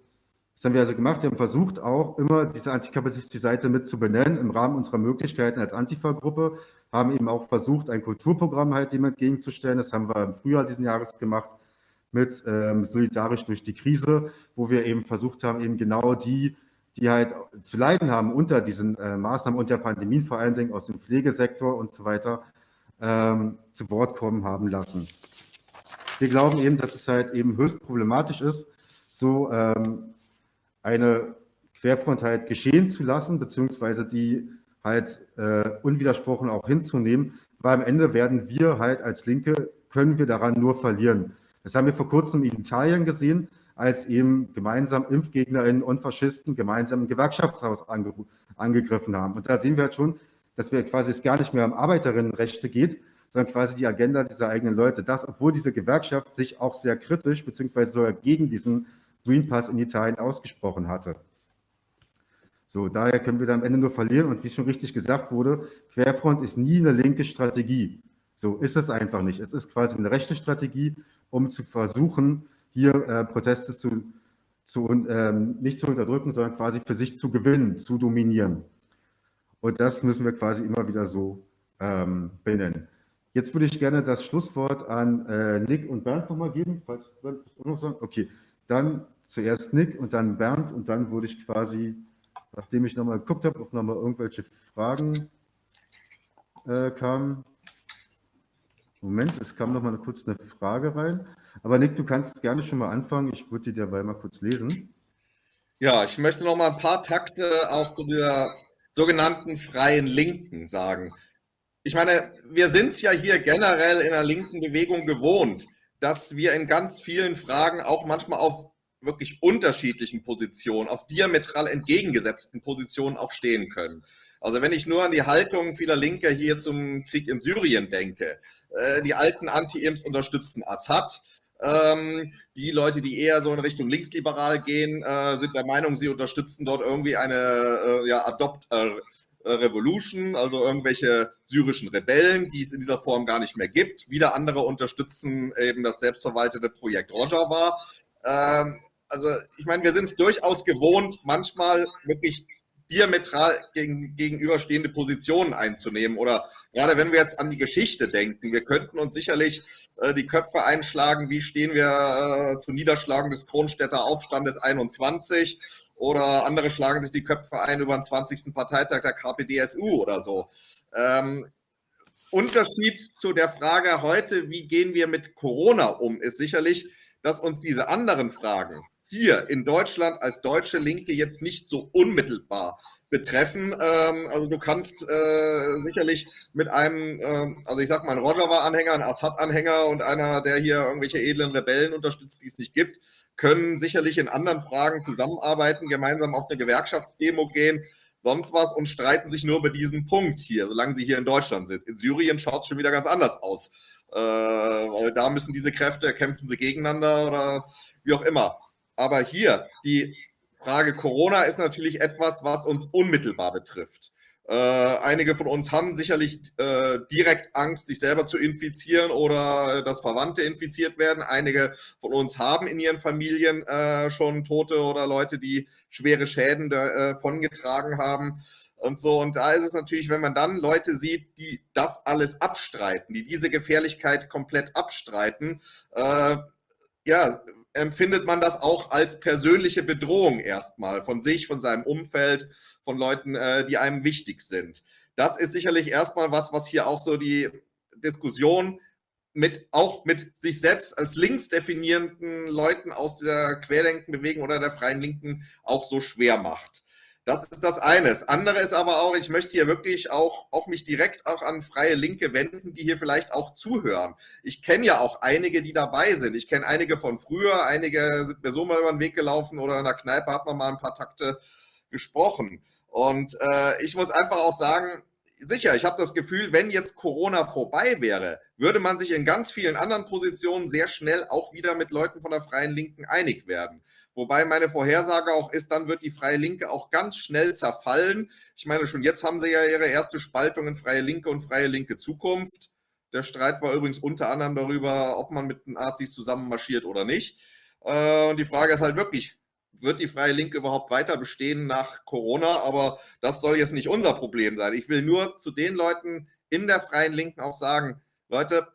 was haben wir also gemacht? Wir haben versucht auch immer diese antikapitalistische Seite mit zu benennen im Rahmen unserer Möglichkeiten als Antifa-Gruppe, haben eben auch versucht, ein Kulturprogramm halt dem entgegenzustellen. Das haben wir im Frühjahr diesen Jahres gemacht mit ähm, Solidarisch durch die Krise, wo wir eben versucht haben, eben genau die, die halt zu leiden haben unter diesen äh, Maßnahmen und der Pandemie, vor allen Dingen aus dem Pflegesektor und so weiter, ähm, zu Wort kommen haben lassen. Wir glauben eben, dass es halt eben höchst problematisch ist, so ähm, eine Querfront halt geschehen zu lassen, beziehungsweise die halt äh, unwidersprochen auch hinzunehmen, weil am Ende werden wir halt als Linke, können wir daran nur verlieren. Das haben wir vor kurzem in Italien gesehen, als eben gemeinsam ImpfgegnerInnen und Faschisten gemeinsam ein Gewerkschaftshaus ange angegriffen haben. Und da sehen wir halt schon, dass wir quasi es gar nicht mehr um Arbeiterinnenrechte geht, sondern quasi die Agenda dieser eigenen Leute. Das, obwohl diese Gewerkschaft sich auch sehr kritisch beziehungsweise sogar gegen diesen Green Pass in Italien ausgesprochen hatte. So, daher können wir da am Ende nur verlieren. Und wie schon richtig gesagt wurde, Querfront ist nie eine linke Strategie. So ist es einfach nicht. Es ist quasi eine rechte Strategie, um zu versuchen, hier äh, Proteste zu, zu ähm, nicht zu unterdrücken, sondern quasi für sich zu gewinnen, zu dominieren. Und das müssen wir quasi immer wieder so ähm, benennen. Jetzt würde ich gerne das Schlusswort an äh, Nick und Bernd nochmal geben, falls Bernd noch sagen. Okay, dann zuerst Nick und dann Bernd und dann würde ich quasi, nachdem ich nochmal geguckt habe, ob nochmal irgendwelche Fragen äh, kamen. Moment, es kam nochmal kurz eine Frage rein. Aber Nick, du kannst gerne schon mal anfangen. Ich würde die dabei mal kurz lesen. Ja, ich möchte noch mal ein paar Takte auch zu der sogenannten freien Linken sagen. Ich meine, wir sind es ja hier generell in der linken Bewegung gewohnt, dass wir in ganz vielen Fragen auch manchmal auf wirklich unterschiedlichen Positionen, auf diametral entgegengesetzten Positionen auch stehen können. Also wenn ich nur an die Haltung vieler Linker hier zum Krieg in Syrien denke, äh, die alten Anti-Imps unterstützen Assad, ähm, die Leute, die eher so in Richtung linksliberal gehen, äh, sind der Meinung, sie unterstützen dort irgendwie eine äh, ja, Adopt Revolution, also irgendwelche syrischen Rebellen, die es in dieser Form gar nicht mehr gibt. Wieder andere unterstützen eben das selbstverwaltete Projekt Rojava. Ähm, also ich meine, wir sind es durchaus gewohnt, manchmal wirklich diametral gegen, gegenüberstehende Positionen einzunehmen. Oder gerade wenn wir jetzt an die Geschichte denken, wir könnten uns sicherlich äh, die Köpfe einschlagen, wie stehen wir äh, zur Niederschlagung des Kronstädter Aufstandes 21 oder andere schlagen sich die Köpfe ein über den 20. Parteitag der KPDSU oder so. Ähm, Unterschied zu der Frage heute, wie gehen wir mit Corona um, ist sicherlich, dass uns diese anderen Fragen, hier in Deutschland als deutsche Linke jetzt nicht so unmittelbar betreffen. Ähm, also du kannst äh, sicherlich mit einem, äh, also ich sag mal, ein Rojava-Anhänger, ein Assad-Anhänger und einer, der hier irgendwelche edlen Rebellen unterstützt, die es nicht gibt, können sicherlich in anderen Fragen zusammenarbeiten, gemeinsam auf eine Gewerkschaftsdemo gehen, sonst was und streiten sich nur über diesen Punkt hier, solange sie hier in Deutschland sind. In Syrien schaut es schon wieder ganz anders aus. Äh, weil da müssen diese Kräfte, kämpfen sie gegeneinander oder wie auch immer. Aber hier, die Frage Corona ist natürlich etwas, was uns unmittelbar betrifft. Äh, einige von uns haben sicherlich äh, direkt Angst, sich selber zu infizieren oder dass Verwandte infiziert werden. Einige von uns haben in ihren Familien äh, schon Tote oder Leute, die schwere Schäden davongetragen äh, haben und so. Und da ist es natürlich, wenn man dann Leute sieht, die das alles abstreiten, die diese Gefährlichkeit komplett abstreiten, äh, ja, empfindet man das auch als persönliche Bedrohung erstmal von sich, von seinem Umfeld, von Leuten, äh, die einem wichtig sind. Das ist sicherlich erstmal was, was hier auch so die Diskussion mit, auch mit sich selbst als links definierenden Leuten aus der Querdenkenbewegung oder der Freien Linken auch so schwer macht. Das ist das eine. Das andere ist aber auch, ich möchte hier wirklich auch, auch mich direkt auch an freie Linke wenden, die hier vielleicht auch zuhören. Ich kenne ja auch einige, die dabei sind. Ich kenne einige von früher, einige sind mir so mal über den Weg gelaufen oder in der Kneipe hat man mal ein paar Takte gesprochen. Und äh, ich muss einfach auch sagen, sicher, ich habe das Gefühl, wenn jetzt Corona vorbei wäre, würde man sich in ganz vielen anderen Positionen sehr schnell auch wieder mit Leuten von der Freien Linken einig werden. Wobei meine Vorhersage auch ist, dann wird die Freie Linke auch ganz schnell zerfallen. Ich meine, schon jetzt haben sie ja ihre erste Spaltung in Freie Linke und Freie Linke Zukunft. Der Streit war übrigens unter anderem darüber, ob man mit den Nazis zusammen marschiert oder nicht. Äh, und die Frage ist halt wirklich, wird die Freie Linke überhaupt weiter bestehen nach Corona? Aber das soll jetzt nicht unser Problem sein. Ich will nur zu den Leuten in der Freien Linken auch sagen, Leute,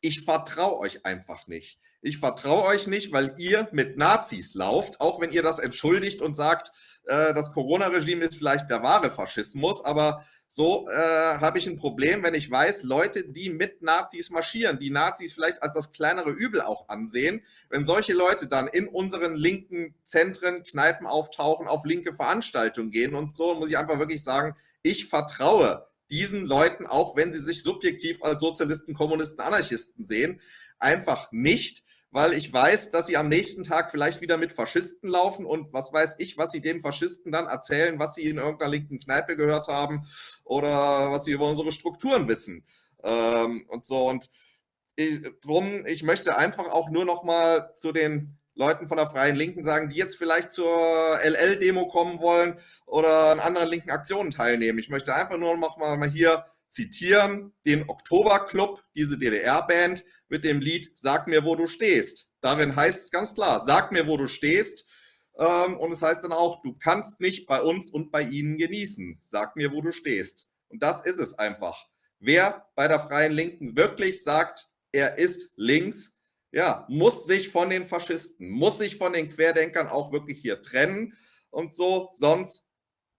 ich vertraue euch einfach nicht. Ich vertraue euch nicht, weil ihr mit Nazis lauft, auch wenn ihr das entschuldigt und sagt, äh, das Corona-Regime ist vielleicht der wahre Faschismus, aber so äh, habe ich ein Problem, wenn ich weiß, Leute, die mit Nazis marschieren, die Nazis vielleicht als das kleinere Übel auch ansehen, wenn solche Leute dann in unseren linken Zentren, Kneipen auftauchen, auf linke Veranstaltungen gehen und so, muss ich einfach wirklich sagen, ich vertraue diesen Leuten, auch wenn sie sich subjektiv als Sozialisten, Kommunisten, Anarchisten sehen, einfach nicht weil ich weiß, dass sie am nächsten Tag vielleicht wieder mit Faschisten laufen und was weiß ich, was sie dem Faschisten dann erzählen, was sie in irgendeiner linken Kneipe gehört haben oder was sie über unsere Strukturen wissen. Ähm, und so. Und ich, drum, ich möchte einfach auch nur noch mal zu den Leuten von der Freien Linken sagen, die jetzt vielleicht zur LL-Demo kommen wollen oder an anderen linken Aktionen teilnehmen. Ich möchte einfach nur noch mal hier zitieren den Oktoberclub, diese DDR-Band, mit dem Lied Sag mir, wo du stehst. Darin heißt es ganz klar, sag mir, wo du stehst. Ähm, und es heißt dann auch, du kannst nicht bei uns und bei ihnen genießen. Sag mir, wo du stehst. Und das ist es einfach. wer bei der Freien Linken wirklich sagt, er ist links, ja, muss sich von den Faschisten, muss sich von den Querdenkern auch wirklich hier trennen und so, sonst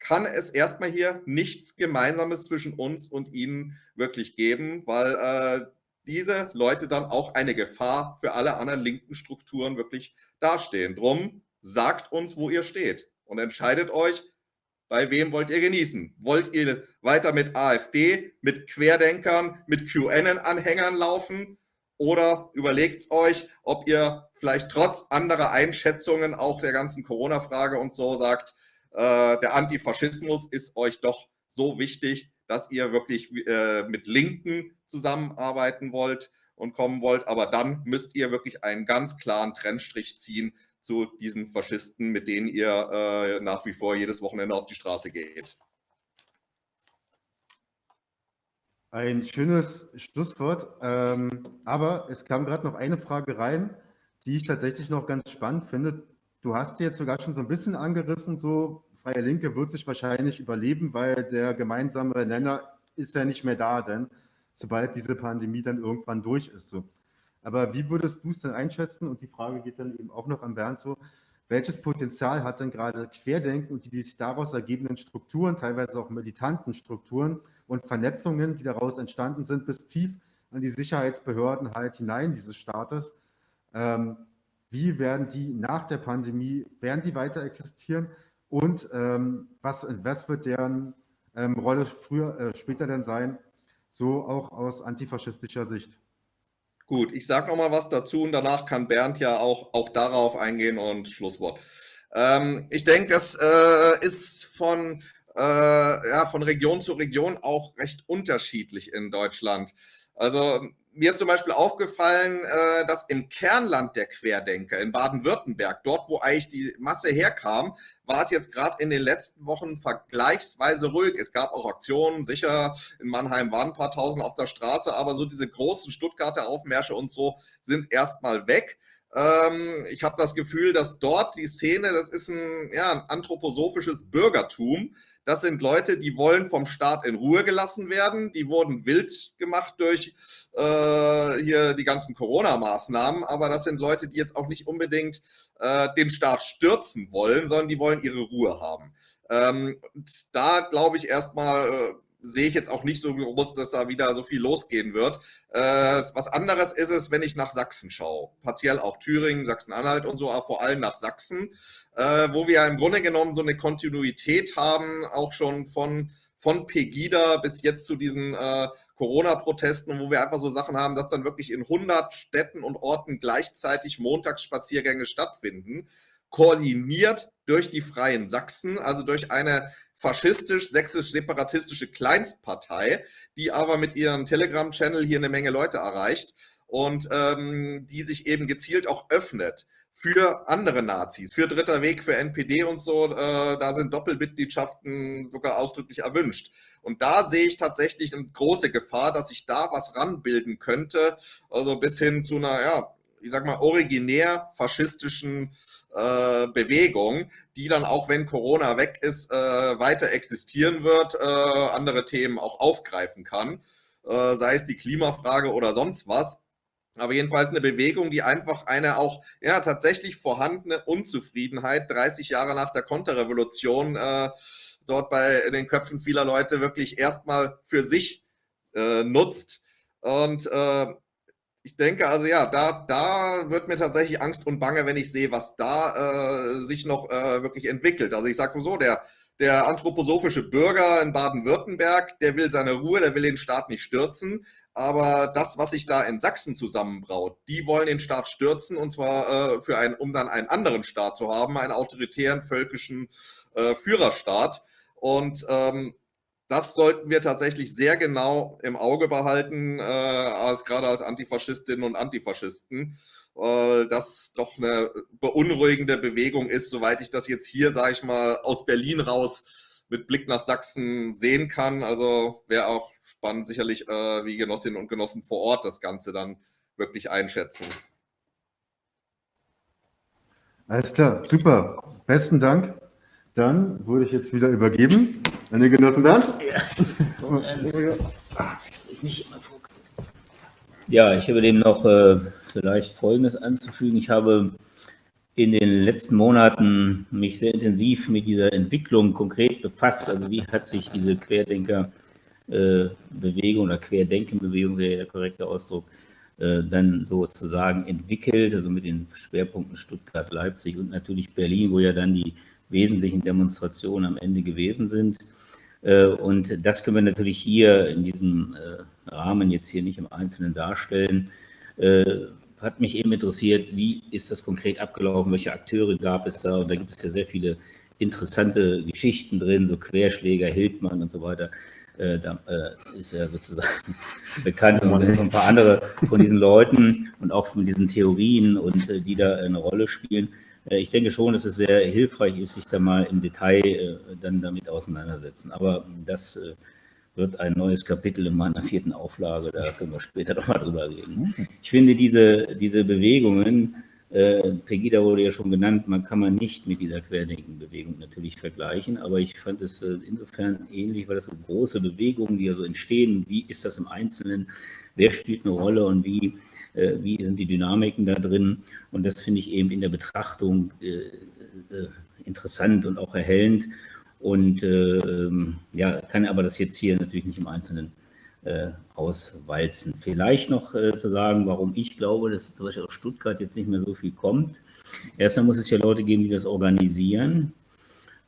kann es erstmal hier nichts Gemeinsames zwischen uns und ihnen wirklich geben, weil äh, diese Leute dann auch eine Gefahr für alle anderen linken Strukturen wirklich dastehen. Drum sagt uns, wo ihr steht und entscheidet euch, bei wem wollt ihr genießen? Wollt ihr weiter mit AfD, mit Querdenkern, mit QAnon-Anhängern laufen? Oder überlegt euch, ob ihr vielleicht trotz anderer Einschätzungen auch der ganzen Corona-Frage und so sagt, äh, der Antifaschismus ist euch doch so wichtig, dass ihr wirklich äh, mit Linken zusammenarbeiten wollt und kommen wollt. Aber dann müsst ihr wirklich einen ganz klaren Trennstrich ziehen zu diesen Faschisten, mit denen ihr äh, nach wie vor jedes Wochenende auf die Straße geht. Ein schönes Schlusswort. Ähm, aber es kam gerade noch eine Frage rein, die ich tatsächlich noch ganz spannend finde. Du hast jetzt sogar schon so ein bisschen angerissen, so Freie Linke wird sich wahrscheinlich überleben, weil der gemeinsame Nenner ist ja nicht mehr da, denn sobald diese Pandemie dann irgendwann durch ist. So. Aber wie würdest du es denn einschätzen? Und die Frage geht dann eben auch noch an Bernd so. Welches Potenzial hat denn gerade Querdenken und die, die sich daraus ergebenden Strukturen, teilweise auch militanten Strukturen und Vernetzungen, die daraus entstanden sind, bis tief an die Sicherheitsbehörden halt hinein dieses Staates? Ähm, wie werden die nach der Pandemie, werden die weiter existieren? Und ähm, was, was wird deren ähm, Rolle früher, äh, später denn sein? So auch aus antifaschistischer Sicht. Gut, ich sage noch mal was dazu und danach kann Bernd ja auch, auch darauf eingehen und Schlusswort. Ähm, ich denke, das äh, ist von, äh, ja, von Region zu Region auch recht unterschiedlich in Deutschland. Also mir ist zum Beispiel aufgefallen, äh, dass im Kernland der Querdenker in Baden-Württemberg, dort wo eigentlich die Masse herkam, war es jetzt gerade in den letzten Wochen vergleichsweise ruhig. Es gab auch Aktionen, sicher in Mannheim waren ein paar tausend auf der Straße, aber so diese großen Stuttgarter Aufmärsche und so sind erstmal weg ähm, ich habe das Gefühl, dass dort die Szene, das ist ein, ja, ein anthroposophisches Bürgertum. Das sind Leute, die wollen vom Staat in Ruhe gelassen werden. Die wurden wild gemacht durch äh, hier die ganzen Corona-Maßnahmen. Aber das sind Leute, die jetzt auch nicht unbedingt äh, den Staat stürzen wollen, sondern die wollen ihre Ruhe haben. Ähm, und da glaube ich erstmal, äh, sehe ich jetzt auch nicht so groß, dass da wieder so viel losgehen wird. Äh, was anderes ist es, wenn ich nach Sachsen schaue. Partiell auch Thüringen, Sachsen-Anhalt und so, aber vor allem nach Sachsen, äh, wo wir im Grunde genommen so eine Kontinuität haben, auch schon von, von Pegida bis jetzt zu diesen äh, Corona-Protesten, wo wir einfach so Sachen haben, dass dann wirklich in 100 Städten und Orten gleichzeitig Montagsspaziergänge stattfinden, koordiniert durch die Freien Sachsen, also durch eine faschistisch-sächsisch-separatistische Kleinstpartei, die aber mit ihrem Telegram-Channel hier eine Menge Leute erreicht und ähm, die sich eben gezielt auch öffnet für andere Nazis, für Dritter Weg, für NPD und so. Äh, da sind Doppelmitgliedschaften sogar ausdrücklich erwünscht. Und da sehe ich tatsächlich eine große Gefahr, dass sich da was ranbilden könnte, also bis hin zu einer, ja, ich sag mal, originär faschistischen äh, Bewegung, die dann auch, wenn Corona weg ist, äh, weiter existieren wird, äh, andere Themen auch aufgreifen kann, äh, sei es die Klimafrage oder sonst was. Aber jedenfalls eine Bewegung, die einfach eine auch ja tatsächlich vorhandene Unzufriedenheit 30 Jahre nach der Konterrevolution äh, dort bei den Köpfen vieler Leute wirklich erstmal für sich äh, nutzt. Und ich denke also ja, da, da wird mir tatsächlich Angst und Bange, wenn ich sehe, was da äh, sich noch äh, wirklich entwickelt. Also ich sage so, der, der anthroposophische Bürger in Baden-Württemberg, der will seine Ruhe, der will den Staat nicht stürzen. Aber das, was sich da in Sachsen zusammenbraut, die wollen den Staat stürzen und zwar äh, für einen, um dann einen anderen Staat zu haben, einen autoritären völkischen äh, Führerstaat. Und ähm, das sollten wir tatsächlich sehr genau im Auge behalten, äh, als gerade als Antifaschistinnen und Antifaschisten, weil das doch eine beunruhigende Bewegung ist, soweit ich das jetzt hier, sage ich mal, aus Berlin raus mit Blick nach Sachsen sehen kann. Also wäre auch spannend, sicherlich, äh, wie Genossinnen und Genossen vor Ort das Ganze dann wirklich einschätzen. Alles klar, super. Besten Dank. Dann wurde ich jetzt wieder übergeben. An den Genossen Bernd. Ja. ich habe dem noch äh, vielleicht Folgendes anzufügen. Ich habe in den letzten Monaten mich sehr intensiv mit dieser Entwicklung konkret befasst. Also wie hat sich diese Querdenkerbewegung oder Querdenkenbewegung wäre der korrekte Ausdruck, äh, dann sozusagen entwickelt, also mit den Schwerpunkten Stuttgart, Leipzig und natürlich Berlin, wo ja dann die wesentlichen Demonstrationen am Ende gewesen sind. Äh, und das können wir natürlich hier in diesem äh, Rahmen jetzt hier nicht im Einzelnen darstellen hat mich eben interessiert, wie ist das konkret abgelaufen, welche Akteure gab es da? Und da gibt es ja sehr viele interessante Geschichten drin, so Querschläger, Hildmann und so weiter. Äh, da äh, ist ja sozusagen bekannt und ein paar andere von diesen Leuten und auch von diesen Theorien und äh, die da eine Rolle spielen. Äh, ich denke schon, dass es sehr hilfreich ist, sich da mal im Detail äh, dann damit auseinandersetzen. Aber das äh, wird ein neues Kapitel in meiner vierten Auflage, da können wir später nochmal drüber reden. Ich finde diese, diese Bewegungen, Pegida wurde ja schon genannt, man kann man nicht mit dieser Querdenkenbewegung natürlich vergleichen, aber ich fand es insofern ähnlich, weil das so große Bewegungen, die ja so entstehen, wie ist das im Einzelnen, wer spielt eine Rolle und wie, wie sind die Dynamiken da drin und das finde ich eben in der Betrachtung äh, äh, interessant und auch erhellend und äh, ja, kann aber das jetzt hier natürlich nicht im Einzelnen äh, auswalzen. Vielleicht noch äh, zu sagen, warum ich glaube, dass zum Beispiel aus Stuttgart jetzt nicht mehr so viel kommt. Erstmal muss es ja Leute geben, die das organisieren.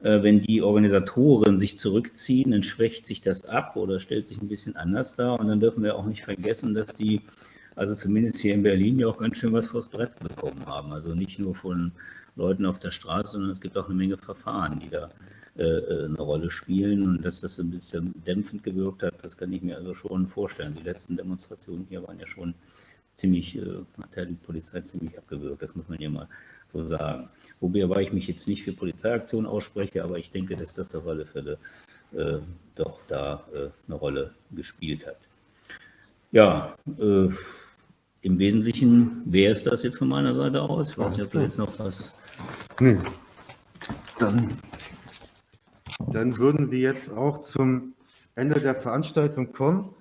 Äh, wenn die Organisatoren sich zurückziehen, dann schwächt sich das ab oder stellt sich ein bisschen anders dar. Und dann dürfen wir auch nicht vergessen, dass die, also zumindest hier in Berlin, ja auch ganz schön was vors Brett bekommen haben. Also nicht nur von Leuten auf der Straße, sondern es gibt auch eine Menge Verfahren, die da äh, äh, eine Rolle spielen und dass das ein bisschen dämpfend gewirkt hat, das kann ich mir also schon vorstellen. Die letzten Demonstrationen hier waren ja schon ziemlich, äh, hat ja die Polizei ziemlich abgewürgt, das muss man ja mal so sagen. Wobei ich mich jetzt nicht für Polizeiaktionen ausspreche, aber ich denke, dass das auf alle Fälle äh, doch da äh, eine Rolle gespielt hat. Ja, äh, im Wesentlichen wäre es das jetzt von meiner Seite aus. Ich weiß nicht, ob du jetzt noch was. Nee. Dann dann würden wir jetzt auch zum Ende der Veranstaltung kommen.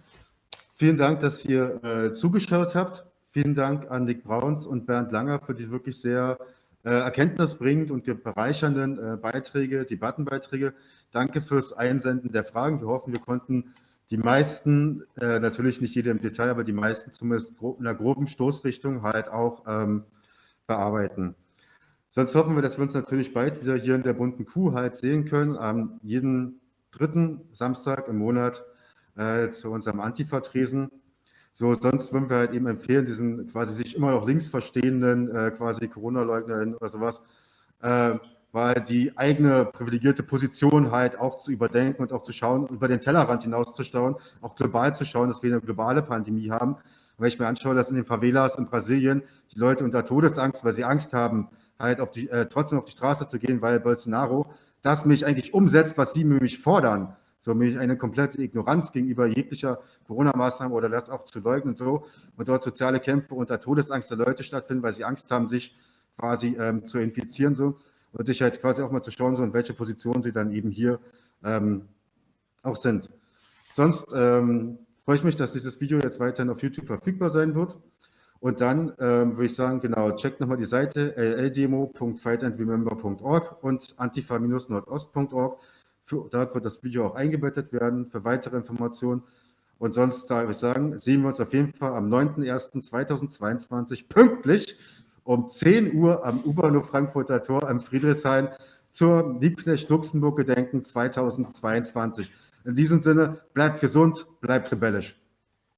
Vielen Dank, dass ihr äh, zugeschaut habt. Vielen Dank an Nick Brauns und Bernd Langer für die wirklich sehr äh, erkenntnisbringend und bereichernden äh, Beiträge, Debattenbeiträge. Danke fürs Einsenden der Fragen. Wir hoffen, wir konnten die meisten, äh, natürlich nicht jede im Detail, aber die meisten zumindest in einer groben Stoßrichtung halt auch ähm, bearbeiten. Sonst hoffen wir, dass wir uns natürlich bald wieder hier in der bunten Kuh halt sehen können, am jeden dritten Samstag im Monat äh, zu unserem Antifa-Tresen. So, sonst würden wir halt eben empfehlen, diesen quasi sich immer noch links verstehenden äh, quasi Corona-Leugnern oder sowas, äh, weil die eigene privilegierte Position halt auch zu überdenken und auch zu schauen, über den Tellerrand hinauszuschauen, auch global zu schauen, dass wir eine globale Pandemie haben. Wenn ich mir anschaue, dass in den Favelas in Brasilien die Leute unter Todesangst, weil sie Angst haben, halt auf die, äh, trotzdem auf die Straße zu gehen, weil Bolsonaro das mich eigentlich umsetzt, was sie mich fordern. So nämlich eine komplette Ignoranz gegenüber jeglicher Corona-Maßnahmen oder das auch zu leugnen und so. Und dort soziale Kämpfe unter Todesangst der Leute stattfinden, weil sie Angst haben, sich quasi ähm, zu infizieren so. Und sich halt quasi auch mal zu schauen, so in welche Position sie dann eben hier ähm, auch sind. Sonst ähm, freue ich mich, dass dieses Video jetzt weiterhin auf YouTube verfügbar sein wird. Und dann ähm, würde ich sagen, genau, checkt nochmal die Seite lldemo.fightandremember.org und antifa-nordost.org. Dort wird das Video auch eingebettet werden für weitere Informationen. Und sonst würde ich sagen, sehen wir uns auf jeden Fall am 9.01.2022 pünktlich um 10 Uhr am U-Bahnhof Frankfurter Tor am Friedrichshain zur Liebknecht-Luxemburg-Gedenken 2022. In diesem Sinne, bleibt gesund, bleibt rebellisch.